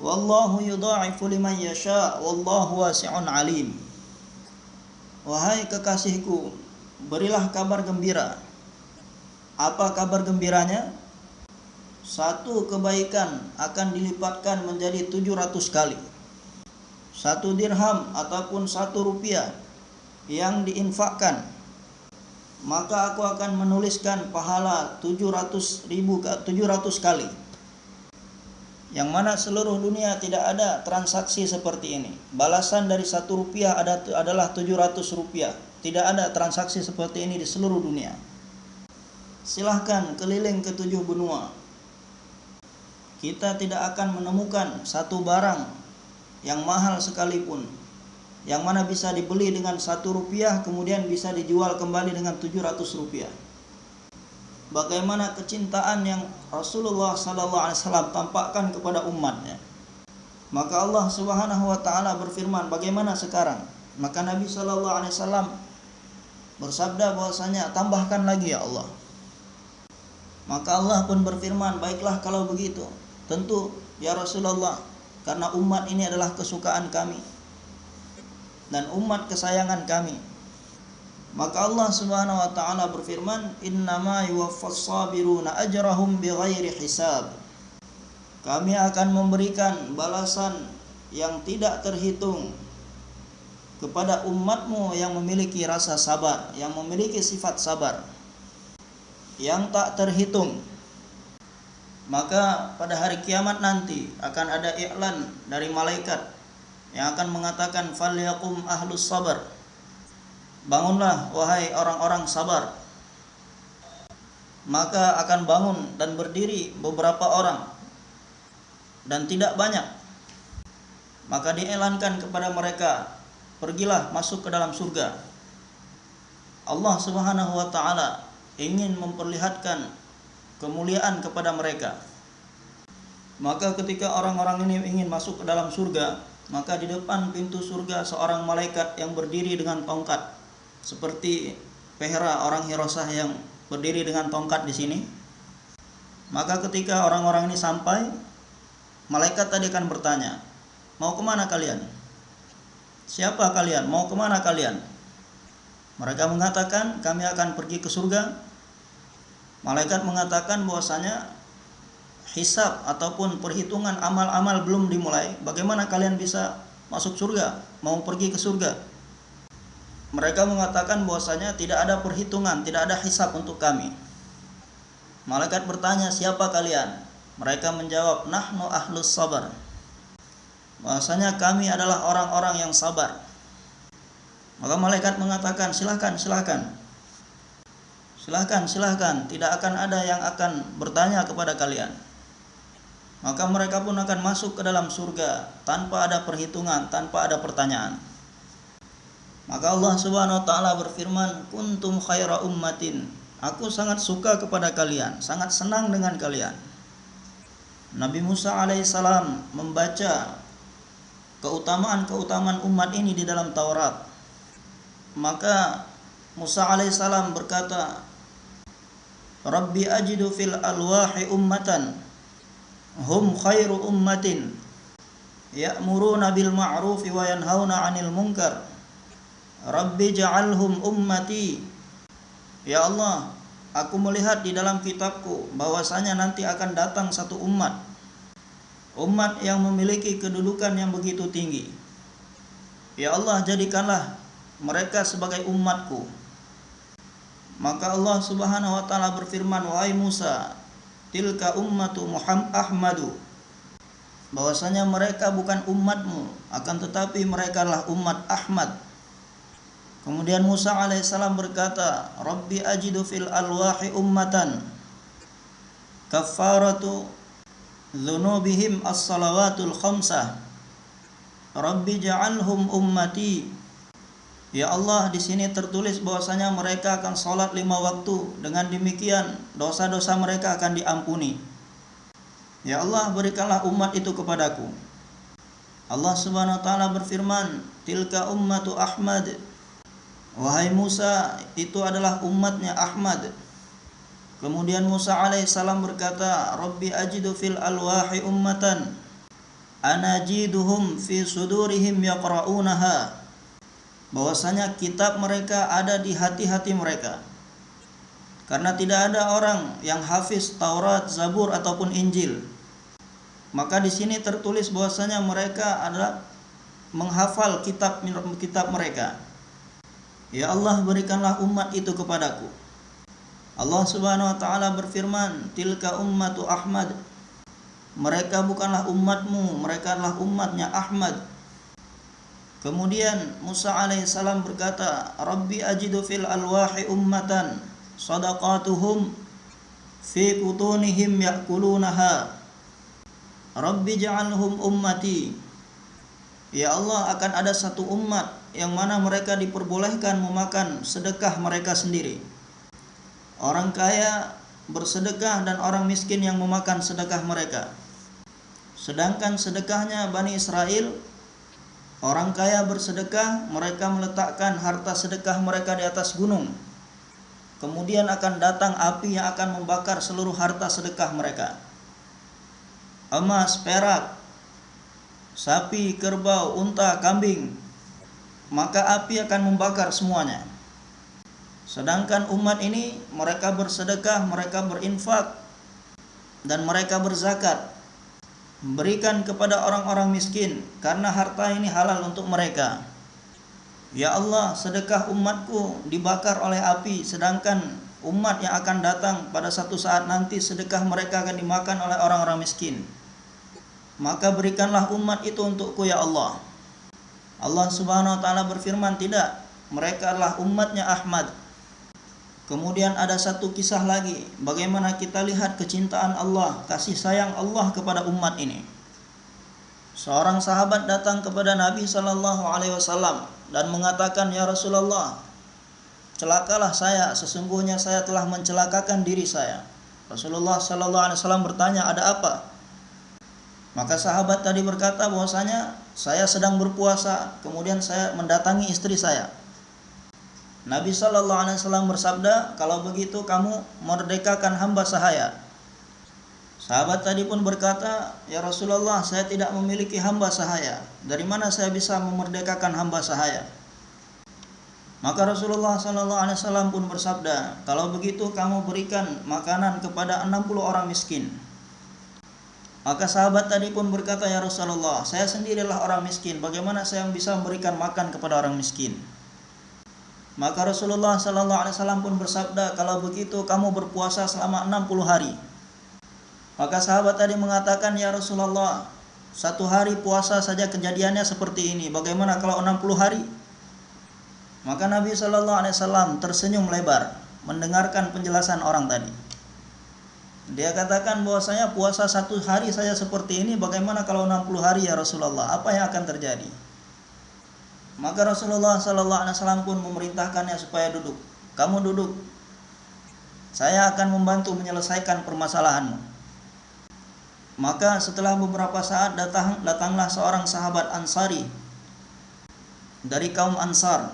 wallahu yudha'ifu liman yasha wallahu wasi'un alim wahai kekasihku berilah kabar gembira. Apa kabar gembiranya? Satu kebaikan akan dilipatkan menjadi 700 kali. Satu dirham ataupun satu rupiah yang diinfakkan maka aku akan menuliskan pahala 700 ribu 700 kali yang mana seluruh dunia tidak ada transaksi seperti ini. Balasan dari satu rupiah ada, adalah 700 rupiah. Tidak ada transaksi seperti ini di seluruh dunia. Silahkan keliling ke tujuh benua. Kita tidak akan menemukan satu barang yang mahal sekalipun. Yang mana bisa dibeli dengan satu rupiah kemudian bisa dijual kembali dengan 700 rupiah bagaimana kecintaan yang Rasulullah sallallahu alaihi wasallam tampakkan kepada umatnya. Maka Allah Subhanahu wa taala berfirman, bagaimana sekarang? Maka Nabi sallallahu alaihi wasallam bersabda bahwasanya tambahkan lagi ya Allah. Maka Allah pun berfirman, baiklah kalau begitu. Tentu ya Rasulullah, karena umat ini adalah kesukaan kami dan umat kesayangan kami maka Allah Subhanahu wa taala berfirman, "Innama yuwaffas sabiruna ajrahum bighairi hisab." Kami akan memberikan balasan yang tidak terhitung kepada umatmu yang memiliki rasa sabar, yang memiliki sifat sabar yang tak terhitung. Maka pada hari kiamat nanti akan ada iklan dari malaikat yang akan mengatakan falyakum ahlus sabar Bangunlah wahai orang-orang sabar. Maka akan bangun dan berdiri beberapa orang Dan tidak banyak. Maka dielankan kepada mereka Pergilah masuk ke dalam surga. Allah subhanahu wa ta'ala ingin memperlihatkan kemuliaan kepada mereka. Maka ketika orang-orang ini ingin masuk ke dalam surga Maka di depan pintu surga seorang malaikat yang berdiri dengan tongkat seperti Pehra orang Hirosah yang berdiri dengan tongkat di sini. Maka ketika orang-orang ini sampai, malaikat tadi akan bertanya, mau ke mana kalian? Siapa kalian? Mau ke mana kalian? Mereka mengatakan kami akan pergi ke surga. Malaikat mengatakan bahwasanya hisab ataupun perhitungan amal-amal belum dimulai. Bagaimana kalian bisa masuk surga? Mau pergi ke surga? Mereka mengatakan bahwasanya tidak ada perhitungan, tidak ada hisap untuk kami. Malaikat bertanya, "Siapa kalian?" Mereka menjawab, "Nahnu ahlus sabar." Bahwasanya kami adalah orang-orang yang sabar. Maka malaikat mengatakan, "Silahkan, silahkan. Silahkan, silahkan. Tidak akan ada yang akan bertanya kepada kalian." Maka mereka pun akan masuk ke dalam surga tanpa ada perhitungan, tanpa ada pertanyaan. Maka Allah Subhanahu wa taala berfirman, "Kuntum khaira ummatin." Aku sangat suka kepada kalian, sangat senang dengan kalian. Nabi Musa alaihissalam membaca keutamaan-keutamaan umat ini di dalam Taurat. Maka Musa alaihissalam berkata, "Rabbi ajidu fil alwahi ummatan hum khairu ummatin ya'muruna bil ma'rufi wa yanhauna 'anil munkar." Rabbi ja'alhum ummati. Ya Allah Aku melihat di dalam kitabku bahwasanya nanti akan datang satu umat. Umat yang memiliki kedudukan yang begitu tinggi. Ya Allah jadikanlah mereka sebagai umatku. Maka Allah subhanahu wa ta'ala berfirman Wahai Musa Tilka ummatu Muhammad Ahmadu. Bahwasanya mereka bukan umatmu akan tetapi mereka adalah umat Ahmad Kemudian Musa alaihissalam berkata, Rabbi ajidu fil alwahi ummatan kafaratu dhunubihim as-salawatul khamsah. Rabbi ja'alhum ummati. Ya Allah, di sini tertulis bahwasanya mereka akan sholat lima waktu. Dengan demikian, dosa-dosa mereka akan diampuni. Ya Allah, berikanlah umat itu kepadaku. Allah Subhanahu wa taala berfirman, "Tilka ummatu Ahmad." Wahai Musa, itu adalah umatnya Ahmad. Kemudian Musa alaihissalam berkata, Rabbi ajidu fil alwahi ummatan anajiduhum fi sudurihim yaqra'unaha bahwasanya kitab mereka ada di hati-hati mereka. Karena tidak ada orang yang hafiz Taurat, Zabur ataupun Injil. Maka di sini tertulis bahwasanya mereka adalah menghafal kitab kitab mereka. Ya Allah berikanlah umat itu kepadaku. Allah Subhanahu wa taala berfirman, "Tilka ummatu Ahmad." Mereka bukanlah umatmu, mereka adalah umatnya Ahmad. Kemudian Musa alaihissalam berkata, "Rabbi ajidu fil alwahi ummatan sadaqatuhum fi butunihim yakulunaha." Rabbi ja'alhum ummati. Ya Allah akan ada satu umat yang mana mereka diperbolehkan memakan sedekah mereka sendiri. Orang kaya bersedekah dan orang miskin yang memakan sedekah mereka. Sedangkan sedekahnya Bani Israel Orang kaya bersedekah, mereka meletakkan harta sedekah mereka di atas gunung. Kemudian akan datang api yang akan membakar seluruh harta sedekah mereka. Emas, perak, sapi, kerbau, unta, kambing, maka api akan membakar semuanya. Sedangkan umat ini mereka bersedekah, mereka berinfak dan mereka berzakat berikan kepada orang-orang miskin karena harta ini halal untuk mereka. Ya Allah, sedekah umatku dibakar oleh api sedangkan umat yang akan datang pada satu saat nanti sedekah mereka akan dimakan oleh orang-orang miskin. Maka berikanlah umat itu untukku ya Allah. Allah Subhanahu wa taala berfirman, "Tidak, mereka adalah umatnya Ahmad." Kemudian ada satu kisah lagi, bagaimana kita lihat kecintaan Allah, kasih sayang Allah kepada umat ini. Seorang sahabat datang kepada Nabi Shallallahu Alaihi Wasallam dan mengatakan, Ya Rasulullah, celakalah saya, sesungguhnya saya telah mencelakakan diri saya. Rasulullah Shallallahu Alaihi Wasallam bertanya, ada apa? Maka sahabat tadi berkata bahwasanya saya sedang berpuasa, kemudian saya mendatangi istri saya. Nabi Shallallahu Alaihi Wasallam bersabda, kalau begitu kamu merdekakan hamba sahaya. Sahabat tadi pun berkata, ya Rasulullah, saya tidak memiliki hamba sahaya. Dari mana saya bisa memerdekakan hamba sahaya? Maka Rasulullah Shallallahu Alaihi Wasallam pun bersabda, kalau begitu kamu berikan makanan kepada 60 orang miskin. Maka sahabat tadi pun berkata, ya Rasulullah, saya sendirilah orang miskin. Bagaimana saya bisa memberikan makan kepada orang miskin? Maka Rasulullah Sallallahu Alaihi Wasallam pun bersabda, kalau begitu kamu berpuasa selama 60 hari. Maka sahabat tadi mengatakan, ya Rasulullah, satu hari puasa saja kejadiannya seperti ini. Bagaimana kalau 60 hari? Maka Nabi Shallallahu Alaihi Wasallam tersenyum lebar mendengarkan penjelasan orang tadi. Dia katakan bahwasanya puasa satu hari saja seperti ini, bagaimana kalau 60 hari ya Rasulullah? Apa yang akan terjadi? Maka Rasulullah Sallallahu Alaihi Wasallam pun memerintahkannya supaya duduk. Kamu duduk. Saya akan membantu menyelesaikan permasalahanmu. Maka setelah beberapa saat datang datanglah seorang sahabat Ansari dari kaum Ansar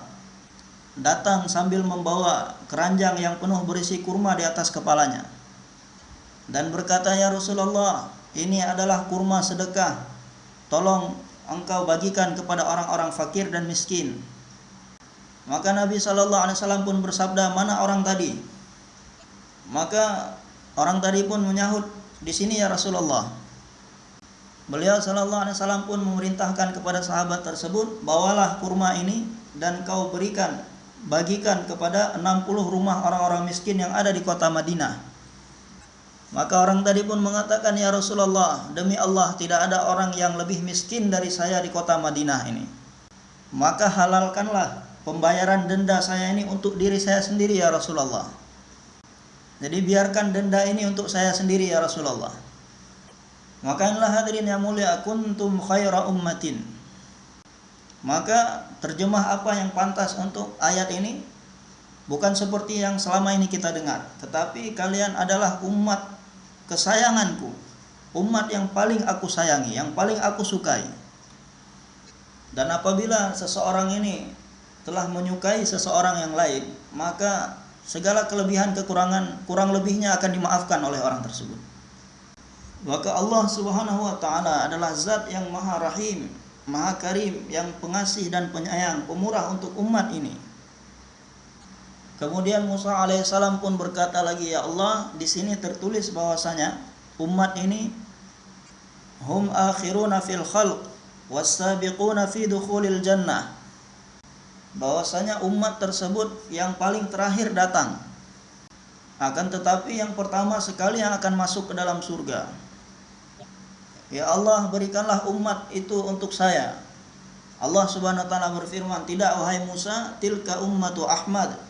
datang sambil membawa keranjang yang penuh berisi kurma di atas kepalanya dan berkata ya Rasulullah ini adalah kurma sedekah tolong engkau bagikan kepada orang-orang fakir dan miskin. Maka Nabi Shallallahu Alaihi Wasallam pun bersabda, mana orang tadi? Maka orang tadi pun menyahut, di sini ya Rasulullah. Beliau Shallallahu Alaihi Wasallam pun memerintahkan kepada sahabat tersebut, bawalah kurma ini dan kau berikan, bagikan kepada 60 rumah orang-orang miskin yang ada di kota Madinah. Maka orang tadi pun mengatakan, "Ya Rasulullah, demi Allah tidak ada orang yang lebih miskin dari saya di kota Madinah ini. Maka halalkanlah pembayaran denda saya ini untuk diri saya sendiri ya Rasulullah." Jadi biarkan denda ini untuk saya sendiri ya Rasulullah. Maka inilah hadirin yang mulia kuntum khaira ummatin. Maka terjemah apa yang pantas untuk ayat ini? Bukan seperti yang selama ini kita dengar, tetapi kalian adalah umat kesayanganku, umat yang paling aku sayangi, yang paling aku sukai. Dan apabila seseorang ini telah menyukai seseorang yang lain, maka segala kelebihan kekurangan kurang lebihnya akan dimaafkan oleh orang tersebut. Maka Allah Subhanahu wa taala adalah zat yang maha rahim, Maha Karim yang pengasih dan penyayang, pemurah untuk umat ini. Kemudian Musa alaihissalam pun berkata lagi, "Ya Allah, di sini tertulis bahwasanya umat ini hum akhiruna fil khalq was-sabiquna fi dukhulil jannah." Bahwasanya umat tersebut yang paling terakhir datang. Akan tetapi yang pertama sekali yang akan masuk ke dalam surga. Ya Allah berikanlah umat itu untuk saya. Allah Subhanahu wa taala berfirman, "Tidak wahai Musa, tilka ummatu Ahmad."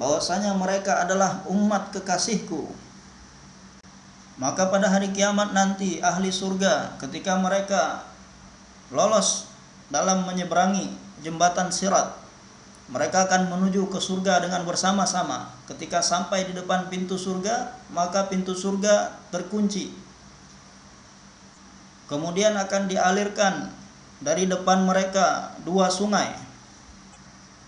Bahwasanya mereka adalah umat kekasihku. Maka pada hari kiamat nanti ahli surga ketika mereka lolos dalam menyeberangi jembatan Sirat, mereka akan menuju ke surga dengan bersama-sama. Ketika sampai di depan pintu surga, maka pintu surga terkunci Kemudian akan dialirkan dari depan mereka dua sungai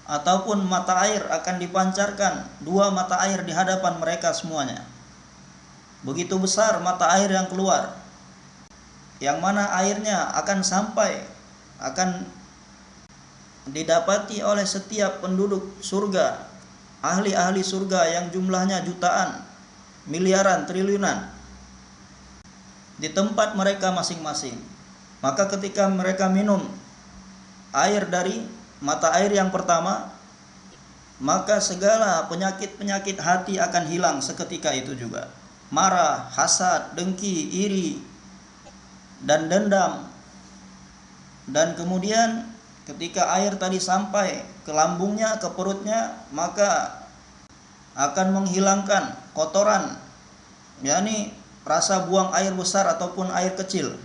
ataupun mata air akan dipancarkan dua mata air di hadapan mereka semuanya. Begitu besar mata air yang keluar. Yang mana airnya akan sampai akan didapati oleh setiap penduduk surga, ahli-ahli surga yang jumlahnya jutaan, miliaran, triliunan di tempat mereka masing-masing. Maka ketika mereka minum air dari mata air yang pertama, maka segala penyakit-penyakit hati akan hilang seketika itu juga. Marah, hasad, dengki, iri, dan dendam. Dan kemudian ketika air tadi sampai ke lambungnya, ke perutnya, maka akan menghilangkan kotoran, yakni rasa buang air besar ataupun air kecil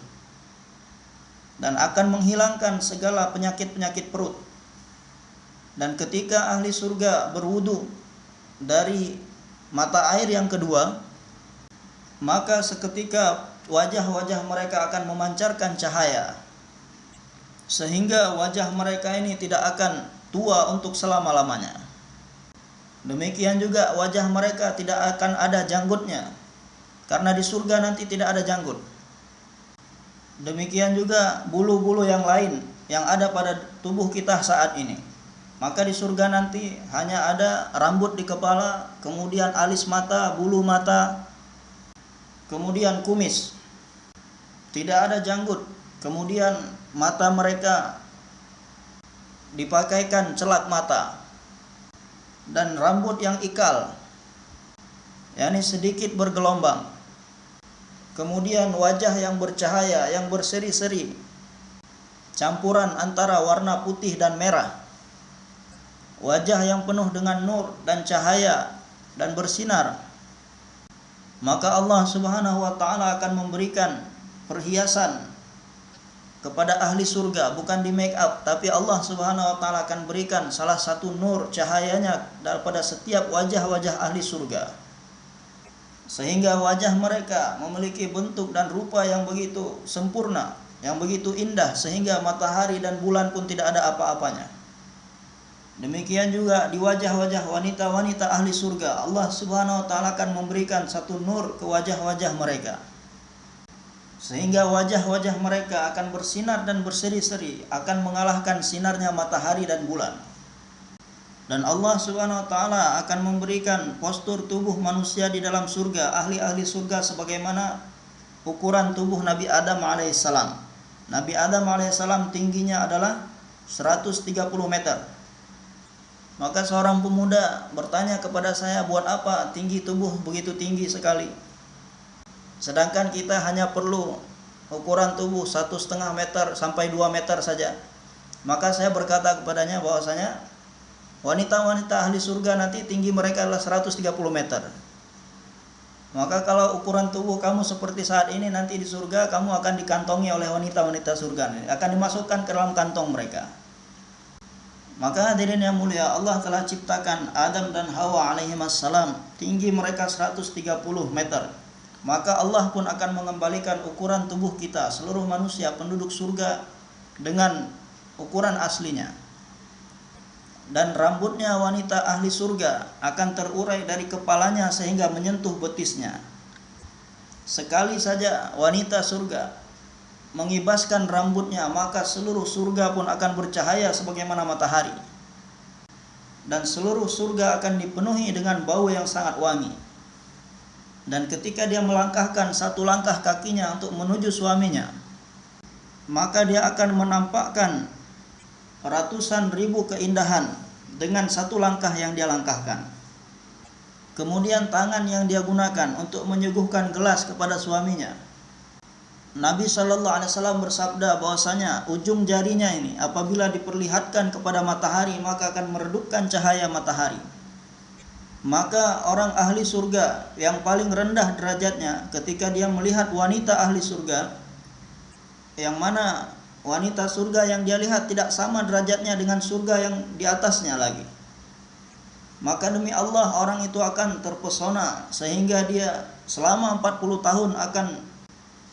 dan akan menghilangkan segala penyakit-penyakit perut. Dan ketika ahli surga berwudu dari mata air yang kedua, maka seketika wajah-wajah mereka akan memancarkan cahaya. Sehingga wajah mereka ini tidak akan tua untuk selama-lamanya. Demikian juga wajah mereka tidak akan ada janggutnya karena di surga nanti tidak ada janggut. Demikian juga bulu-bulu yang lain yang ada pada tubuh kita saat ini. Maka di surga nanti hanya ada rambut di kepala, kemudian alis mata, bulu mata, kemudian kumis. Tidak ada janggut. Kemudian mata mereka dipakaikan celak mata dan rambut yang ikal yakni sedikit bergelombang Kemudian wajah yang bercahaya, yang berseri-seri. Campuran antara warna putih dan merah. Wajah yang penuh dengan nur dan cahaya dan bersinar. Maka Allah Subhanahu wa taala akan memberikan perhiasan kepada ahli surga bukan di make up tapi Allah Subhanahu wa taala akan berikan salah satu nur cahayanya daripada setiap wajah-wajah ahli surga sehingga wajah mereka memiliki bentuk dan rupa yang begitu sempurna, yang begitu indah sehingga matahari dan bulan pun tidak ada apa-apanya. Demikian juga di wajah-wajah wanita-wanita ahli surga, Allah Subhanahu wa taala akan memberikan satu nur ke wajah-wajah mereka. Sehingga wajah-wajah mereka akan bersinar dan berseri-seri, akan mengalahkan sinarnya matahari dan bulan dan Allah Subhanahu wa taala akan memberikan postur tubuh manusia di dalam surga, ahli-ahli surga sebagaimana ukuran tubuh Nabi Adam alaihissalam. Nabi Adam alaihissalam tingginya adalah 130 meter. Maka seorang pemuda bertanya kepada saya, buat apa tinggi tubuh begitu tinggi sekali? Sedangkan kita hanya perlu ukuran tubuh satu setengah meter sampai 2 meter saja. Maka saya berkata kepadanya bahwasanya Wanita-wanita ahli surga nanti tinggi mereka adalah 130 meter. Maka kalau ukuran tubuh kamu seperti saat ini nanti di surga kamu akan dikantongi oleh wanita-wanita surga akan dimasukkan ke dalam kantong mereka. Maka hadirin yang mulia Allah telah ciptakan Adam dan Hawa alaihi salam tinggi mereka 130 meter. Maka Allah pun akan mengembalikan ukuran tubuh kita seluruh manusia penduduk surga dengan ukuran aslinya dan rambutnya wanita ahli surga akan terurai dari kepalanya sehingga menyentuh betisnya. Sekali saja wanita surga mengibaskan rambutnya, maka seluruh surga pun akan bercahaya sebagaimana matahari. Dan seluruh surga akan dipenuhi dengan bau yang sangat wangi. Dan ketika dia melangkahkan satu langkah kakinya untuk menuju suaminya, maka dia akan menampakkan ratusan ribu keindahan dengan satu langkah yang dia langkahkan. Kemudian tangan yang dia gunakan untuk menyuguhkan gelas kepada suaminya Nabi Shallallahu Alaihi Wasallam bersabda bahwasanya ujung jarinya ini apabila diperlihatkan kepada matahari maka akan meredupkan cahaya matahari. Maka orang ahli surga yang paling rendah derajatnya ketika dia melihat wanita ahli surga yang mana wanita surga yang dia lihat tidak sama derajatnya dengan surga yang di atasnya lagi. Maka demi Allah orang itu akan terpesona sehingga dia selama 40 tahun akan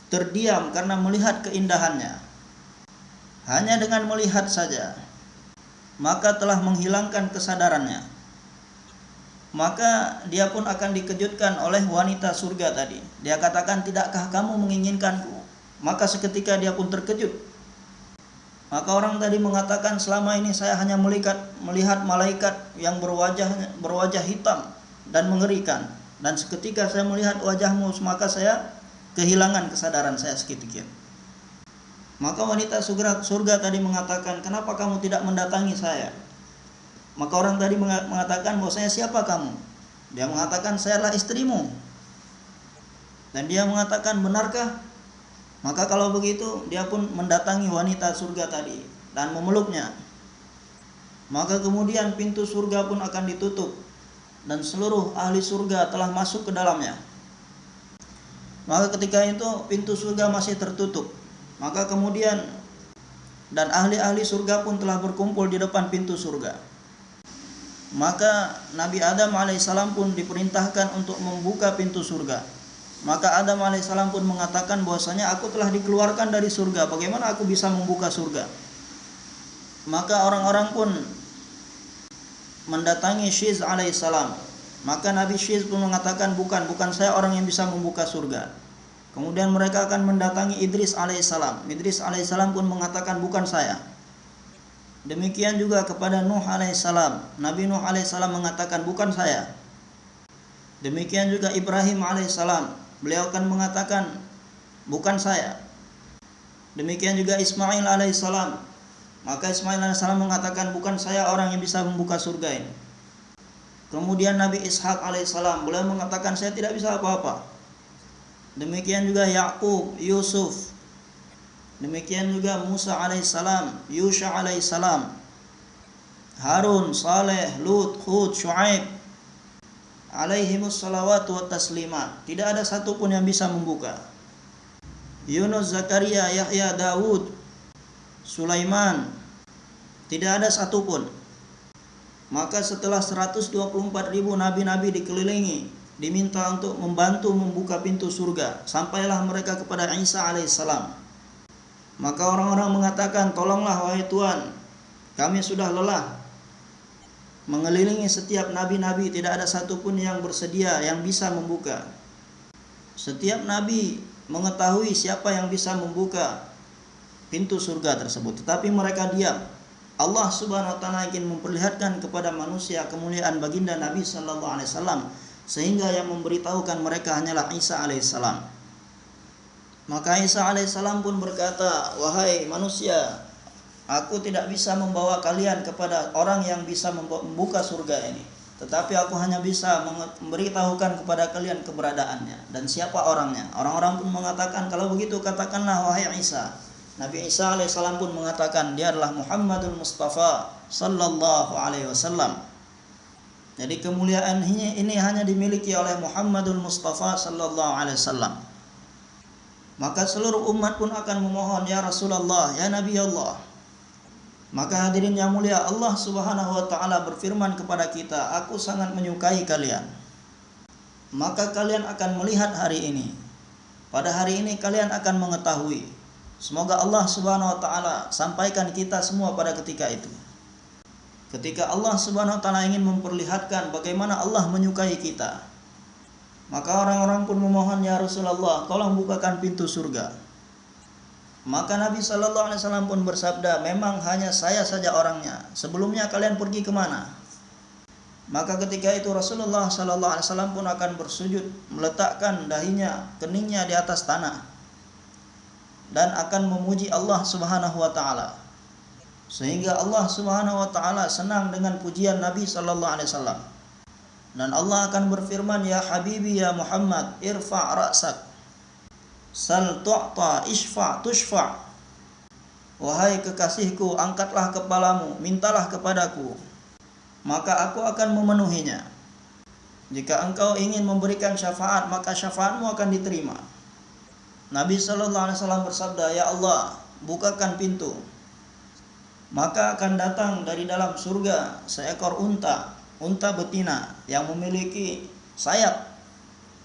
terdiam karena melihat keindahannya. Hanya dengan melihat saja, maka telah menghilangkan kesadarannya. Maka dia pun akan dikejutkan oleh wanita surga tadi. Dia katakan, "Tidakkah kamu menginginkanku?" Maka seketika dia pun terkejut. Maka orang tadi mengatakan, "Selama ini saya hanya melihat melihat malaikat yang berwajah berwajah hitam dan mengerikan." Dan seketika saya melihat wajahmu, maka saya kehilangan kesadaran saya sedikit. Maka wanita surga, surga tadi mengatakan, kenapa kamu tidak mendatangi saya? Maka orang tadi mengatakan bahwa saya siapa kamu? Dia mengatakan saya adalah istrimu. Dan dia mengatakan benarkah? Maka kalau begitu dia pun mendatangi wanita surga tadi dan memeluknya. Maka kemudian pintu surga pun akan ditutup dan seluruh ahli surga telah masuk ke dalamnya. Maka ketika itu pintu surga masih tertutup. Maka kemudian dan ahli-ahli surga pun telah berkumpul di depan pintu surga. Maka Nabi Adam alaihissalam pun diperintahkan untuk membuka pintu surga. Maka Adam alaihissalam pun mengatakan bahwasanya aku telah dikeluarkan dari surga. Bagaimana aku bisa membuka surga? Maka orang-orang pun mendatangi Syiz alaihissalam maka Nabi Syiz pun mengatakan bukan, bukan saya orang yang bisa membuka surga. Kemudian mereka akan mendatangi Idris alaihissalam. Idris alaihissalam pun mengatakan bukan saya. Demikian juga kepada Nuh alaihissalam. Nabi Nuh alaihissalam mengatakan bukan saya. Demikian juga Ibrahim alaihissalam. Beliau akan mengatakan bukan saya. Demikian juga Ismail alaihissalam. Maka Ismail alaihissalam mengatakan bukan saya orang yang bisa membuka surga ini. Kemudian Nabi Ishak alaihissalam beliau mengatakan saya tidak bisa apa-apa. Demikian juga Yakub, Yusuf. Demikian juga Musa alaihissalam, Yusha alaihissalam. Harun, Saleh, Lut, Hud, Shu'aib alaihimus salawatu wa taslimat. Tidak ada satupun yang bisa membuka. Yunus, Zakaria, Yahya, Daud, Sulaiman. Tidak ada satupun. Maka setelah 124 ribu nabi-nabi dikelilingi, diminta untuk membantu membuka pintu surga, sampailah mereka kepada Isa alaihissalam. Maka orang-orang mengatakan, tolonglah wahai Tuhan, kami sudah lelah mengelilingi setiap nabi-nabi tidak ada satupun yang bersedia yang bisa membuka. Setiap nabi mengetahui siapa yang bisa membuka pintu surga tersebut, tetapi mereka diam. Allah Subhanahu wa taala ingin memperlihatkan kepada manusia kemuliaan baginda Nabi sallallahu alaihi wasallam sehingga yang memberitahukan mereka hanyalah Isa alaihissalam. Maka Isa alaihissalam pun berkata, "Wahai manusia, aku tidak bisa membawa kalian kepada orang yang bisa membuka surga ini, tetapi aku hanya bisa memberitahukan kepada kalian keberadaannya dan siapa orangnya." Orang-orang pun mengatakan, "Kalau begitu katakanlah wahai Isa, Nabi Isa alaihissalam pun mengatakan dia adalah Muhammadul Mustafa sallallahu alaihi wasallam. Jadi kemuliaan ini, hanya dimiliki oleh Muhammadul Mustafa sallallahu alaihi wasallam. Maka seluruh umat pun akan memohon ya Rasulullah, ya Nabi Allah. Maka hadirin yang mulia Allah Subhanahu wa taala berfirman kepada kita, aku sangat menyukai kalian. Maka kalian akan melihat hari ini. Pada hari ini kalian akan mengetahui Semoga Allah Subhanahu wa taala sampaikan kita semua pada ketika itu. Ketika Allah Subhanahu wa taala ingin memperlihatkan bagaimana Allah menyukai kita. Maka orang-orang pun memohon ya Rasulullah, tolong bukakan pintu surga. Maka Nabi Shallallahu Alaihi Wasallam pun bersabda, memang hanya saya saja orangnya. Sebelumnya kalian pergi ke mana? Maka ketika itu Rasulullah Shallallahu Alaihi Wasallam pun akan bersujud, meletakkan dahinya, keningnya di atas tanah, dan akan memuji Allah Subhanahu Wa Taala. Sehingga Allah Subhanahu Wa Taala senang dengan pujian Nabi Shallallahu Alaihi Wasallam. Dan Allah akan berfirman, Ya Habibi ya Muhammad, irfa' ra'sak. Sal tu'ta isfa' tushfa' Wahai kekasihku, angkatlah kepalamu, mintalah kepadaku, maka aku akan memenuhinya. Jika engkau ingin memberikan syafaat, maka syafaatmu akan diterima. Nabi Shallallahu Alaihi Wasallam bersabda, Ya Allah, bukakan pintu. Maka akan datang dari dalam surga seekor unta unta betina yang memiliki sayap.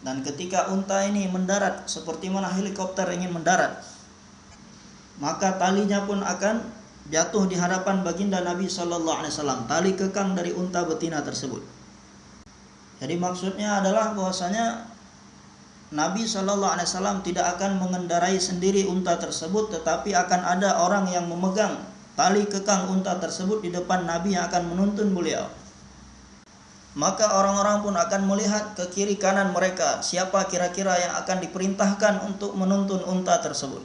Dan ketika unta ini mendarat seperti mana helikopter ingin mendarat maka talinya pun akan jatuh di hadapan baginda Nabi Shallallahu Alaihi Wasallam. Tali kekang dari unta betina tersebut. Jadi maksudnya adalah bahwasanya Nabi Shallallahu Alaihi Wasallam tidak akan mengendarai sendiri unta tersebut tetapi akan ada orang yang memegang tali kekang unta tersebut di depan Nabi yang akan menuntun beliau maka orang-orang pun akan melihat ke kiri kanan mereka siapa kira-kira yang akan diperintahkan untuk menuntun unta tersebut.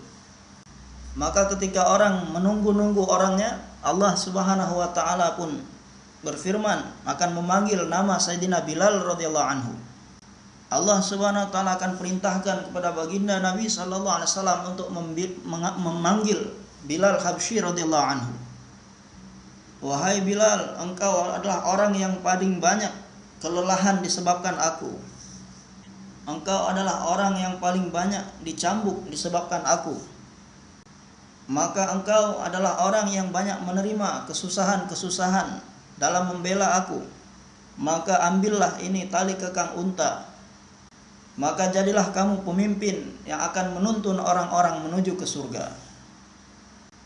Maka ketika orang menunggu-nunggu orangnya, Allah Subhanahu wa taala pun berfirman akan memanggil nama Sayyidina Bilal radhiyallahu anhu. Allah Subhanahu wa taala akan perintahkan kepada baginda Nabi sallallahu alaihi wasallam untuk memanggil Bilal Habsyi radhiyallahu anhu. Wahai Bilal, engkau adalah orang yang paling banyak kelelahan disebabkan aku. Engkau adalah orang yang paling banyak dicambuk disebabkan aku. Maka engkau adalah orang yang banyak menerima kesusahan-kesusahan dalam membela aku. Maka ambillah ini tali kekang unta. Maka jadilah kamu pemimpin yang akan menuntun orang-orang menuju ke surga.